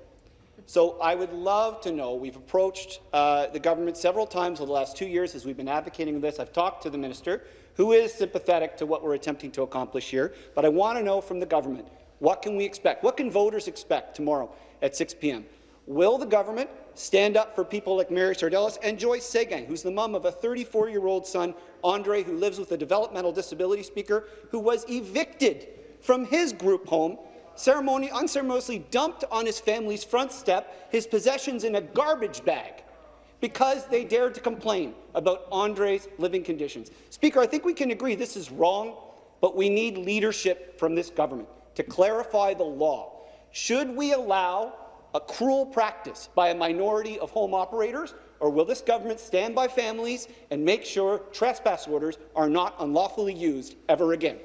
So I would love to know, we've approached uh, the government several times over the last two years as we've been advocating this. I've talked to the minister who is sympathetic to what we're attempting to accomplish here, but I want to know from the government, what can we expect? What can voters expect tomorrow at 6 p.m.? Will the government stand up for people like Mary Sardellis and Joyce Seguin, who's the mum of a 34-year-old son, Andre, who lives with a developmental disability speaker, who was evicted from his group home, ceremony, unceremoniously dumped on his family's front step, his possessions in a garbage bag, because they dared to complain about Andre's living conditions. Speaker, I think we can agree this is wrong, but we need leadership from this government to clarify the law. Should we allow a cruel practice by a minority of home operators, or will this government stand by families and make sure trespass orders are not unlawfully used ever again?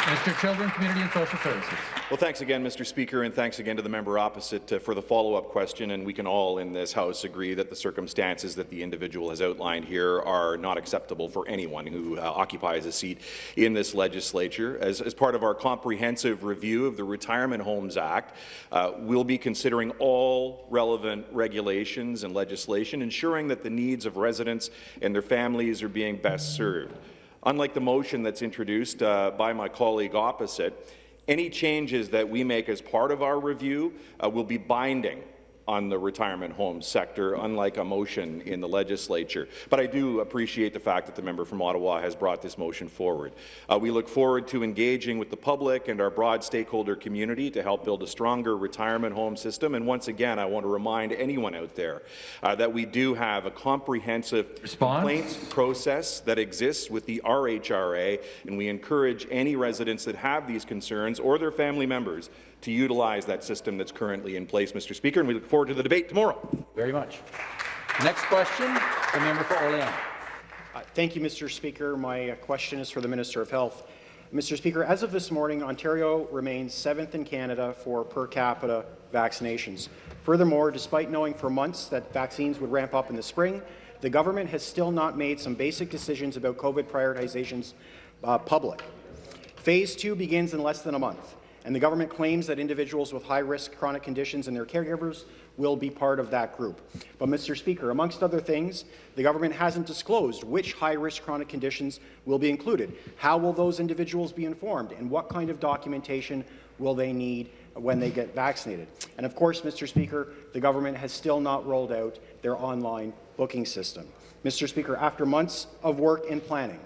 Mr. Children, Community and Social Services. Well, thanks again, Mr. Speaker, and thanks again to the member opposite uh, for the follow-up question. And we can all in this House agree that the circumstances that the individual has outlined here are not acceptable for anyone who uh, occupies a seat in this legislature. As, as, part of our comprehensive review of the Retirement Homes Act, uh, we'll be considering all relevant regulations and legislation, ensuring that the needs of residents and their families are being best served. Unlike the motion that's introduced uh, by my colleague opposite, any changes that we make as part of our review uh, will be binding on the retirement home sector, unlike a motion in the legislature. But I do appreciate the fact that the member from Ottawa has brought this motion forward. Uh, we look forward to engaging with the public and our broad stakeholder community to help build a stronger retirement home system. And once again, I want to remind anyone out there uh, that we do have a comprehensive Response? complaints process that exists with the RHRA, and we encourage any residents that have these concerns or their family members to utilize that system that's currently in place, Mr. Speaker, and we look forward to the debate tomorrow. Very much. Next question, the member for Orleans. Uh, thank you, Mr. Speaker. My uh, question is for the Minister of Health. Mr. Speaker, as of this morning, Ontario remains seventh in Canada for per capita vaccinations. Furthermore, despite knowing for months that vaccines would ramp up in the spring, the government has still not made some basic decisions about COVID prioritizations uh, public. Phase two begins in less than a month and the government claims that individuals with high-risk chronic conditions and their caregivers will be part of that group. But, Mr. Speaker, amongst other things, the government hasn't disclosed which high-risk chronic conditions will be included. How will those individuals be informed, and what kind of documentation will they need when they get vaccinated? And of course, Mr. Speaker, the government has still not rolled out their online booking system. Mr. Speaker, after months of work and planning,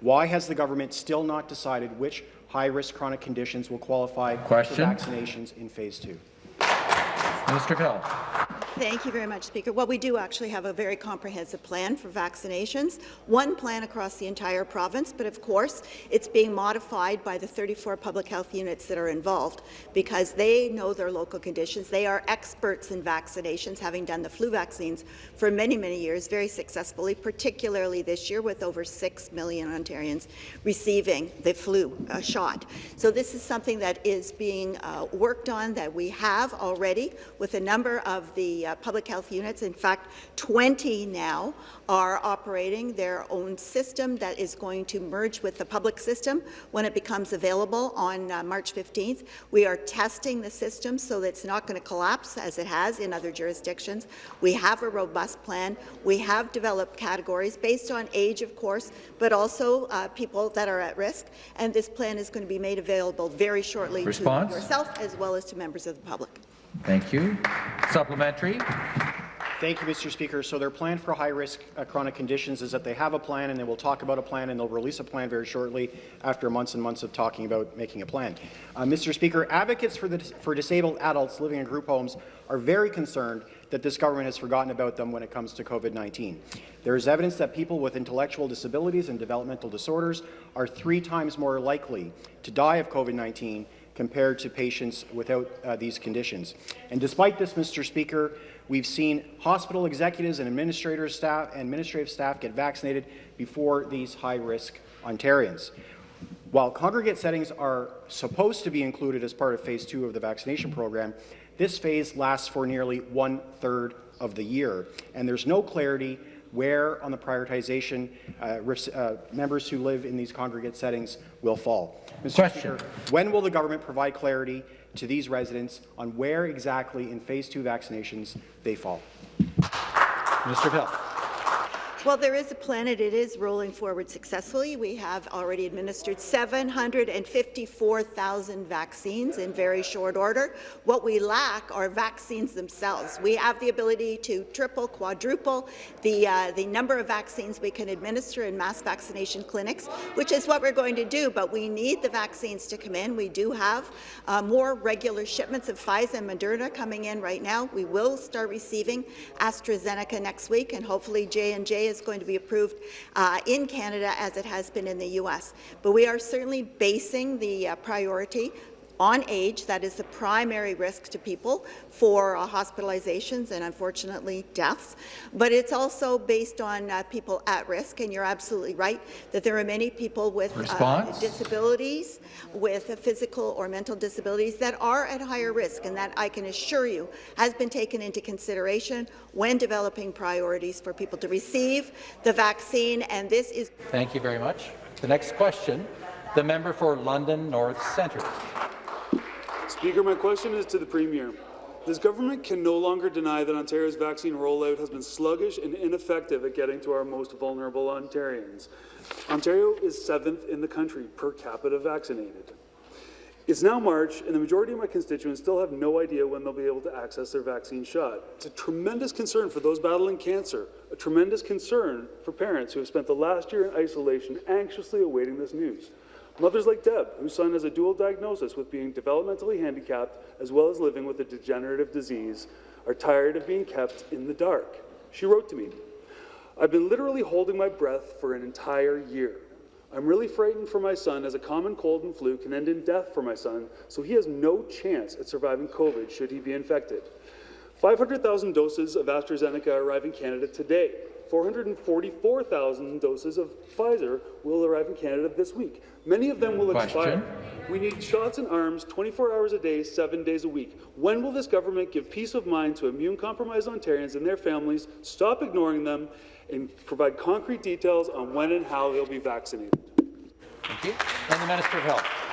why has the government still not decided which high-risk chronic conditions will qualify Question. for vaccinations in phase two. Of Health. Thank you very much, Speaker. Well, we do actually have a very comprehensive plan for vaccinations, one plan across the entire province, but of course it's being modified by the 34 public health units that are involved because they know their local conditions. They are experts in vaccinations, having done the flu vaccines for many, many years very successfully, particularly this year with over 6 million Ontarians receiving the flu uh, shot. So this is something that is being uh, worked on that we have already with a number of the uh, public health units. In fact, 20 now are operating their own system that is going to merge with the public system when it becomes available on uh, March 15th. We are testing the system so that it's not going to collapse as it has in other jurisdictions. We have a robust plan. We have developed categories based on age, of course, but also uh, people that are at risk. And this plan is going to be made available very shortly Response? to yourself as well as to members of the public. Thank you. Supplementary. Thank you, Mr. Speaker. So their plan for high-risk uh, chronic conditions is that they have a plan and they will talk about a plan and they'll release a plan very shortly after months and months of talking about making a plan. Uh, Mr. Speaker, advocates for, the, for disabled adults living in group homes are very concerned that this government has forgotten about them when it comes to COVID-19. There is evidence that people with intellectual disabilities and developmental disorders are three times more likely to die of COVID-19 compared to patients without uh, these conditions. And despite this, Mr. Speaker, we've seen hospital executives and staff, administrative staff get vaccinated before these high-risk Ontarians. While congregate settings are supposed to be included as part of phase two of the vaccination program, this phase lasts for nearly one-third of the year, and there's no clarity where on the prioritization uh, uh, members who live in these congregate settings will fall. Mr. Question. Speaker, when will the government provide clarity to these residents on where exactly in phase two vaccinations they fall? Of Health. Well, there is a plan, and it is rolling forward successfully. We have already administered 754,000 vaccines in very short order. What we lack are vaccines themselves. We have the ability to triple, quadruple the, uh, the number of vaccines we can administer in mass vaccination clinics, which is what we're going to do, but we need the vaccines to come in. We do have uh, more regular shipments of Pfizer and Moderna coming in right now. We will start receiving AstraZeneca next week, and hopefully J&J is going to be approved uh, in Canada as it has been in the U.S. But we are certainly basing the uh, priority on age, that is the primary risk to people for uh, hospitalizations and unfortunately deaths, but it's also based on uh, people at risk, and you're absolutely right that there are many people with uh, disabilities, with physical or mental disabilities that are at higher risk, and that I can assure you has been taken into consideration when developing priorities for people to receive the vaccine, and this is— Thank you very much. The next question, the member for London North Centre. Speaker, my question is to the Premier. This government can no longer deny that Ontario's vaccine rollout has been sluggish and ineffective at getting to our most vulnerable Ontarians. Ontario is seventh in the country per capita vaccinated. It's now March, and the majority of my constituents still have no idea when they'll be able to access their vaccine shot. It's a tremendous concern for those battling cancer, a tremendous concern for parents who have spent the last year in isolation anxiously awaiting this news. Mothers like Deb, whose son has a dual diagnosis with being developmentally handicapped as well as living with a degenerative disease, are tired of being kept in the dark. She wrote to me, I've been literally holding my breath for an entire year. I'm really frightened for my son as a common cold and flu can end in death for my son, so he has no chance at surviving COVID should he be infected. 500,000 doses of AstraZeneca arrive in Canada today. 444,000 doses of Pfizer will arrive in Canada this week. Many of them will Question. expire. We need shots and arms 24 hours a day, seven days a week. When will this government give peace of mind to immune-compromised Ontarians and their families, stop ignoring them, and provide concrete details on when and how they'll be vaccinated? Thank you. And the Minister of Health.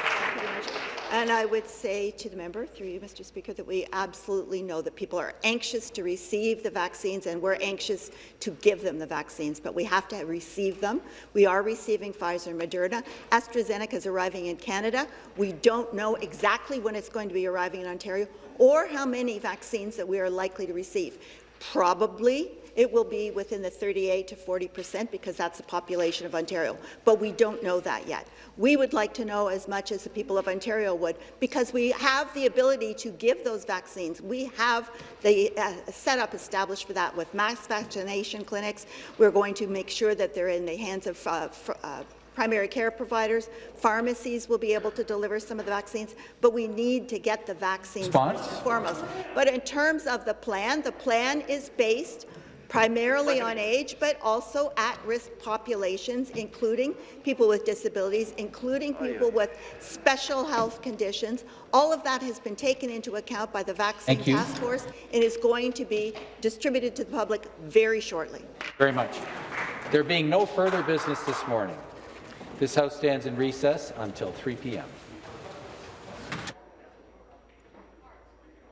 And I would say to the member, through you, Mr. Speaker, that we absolutely know that people are anxious to receive the vaccines, and we're anxious to give them the vaccines, but we have to receive them. We are receiving Pfizer and Moderna. AstraZeneca is arriving in Canada. We don't know exactly when it's going to be arriving in Ontario or how many vaccines that we are likely to receive. Probably it will be within the 38 to 40 percent because that's the population of Ontario, but we don't know that yet. We would like to know as much as the people of Ontario would because we have the ability to give those vaccines. We have the uh, setup established for that with mass vaccination clinics. We're going to make sure that they're in the hands of uh, uh, primary care providers, pharmacies will be able to deliver some of the vaccines, but we need to get the vaccines and foremost. But in terms of the plan, the plan is based primarily on age, but also at-risk populations, including people with disabilities, including people with special health conditions. All of that has been taken into account by the Vaccine Thank you. Task Force and is going to be distributed to the public very shortly. Very much. There being no further business this morning, this House stands in recess until 3 p.m.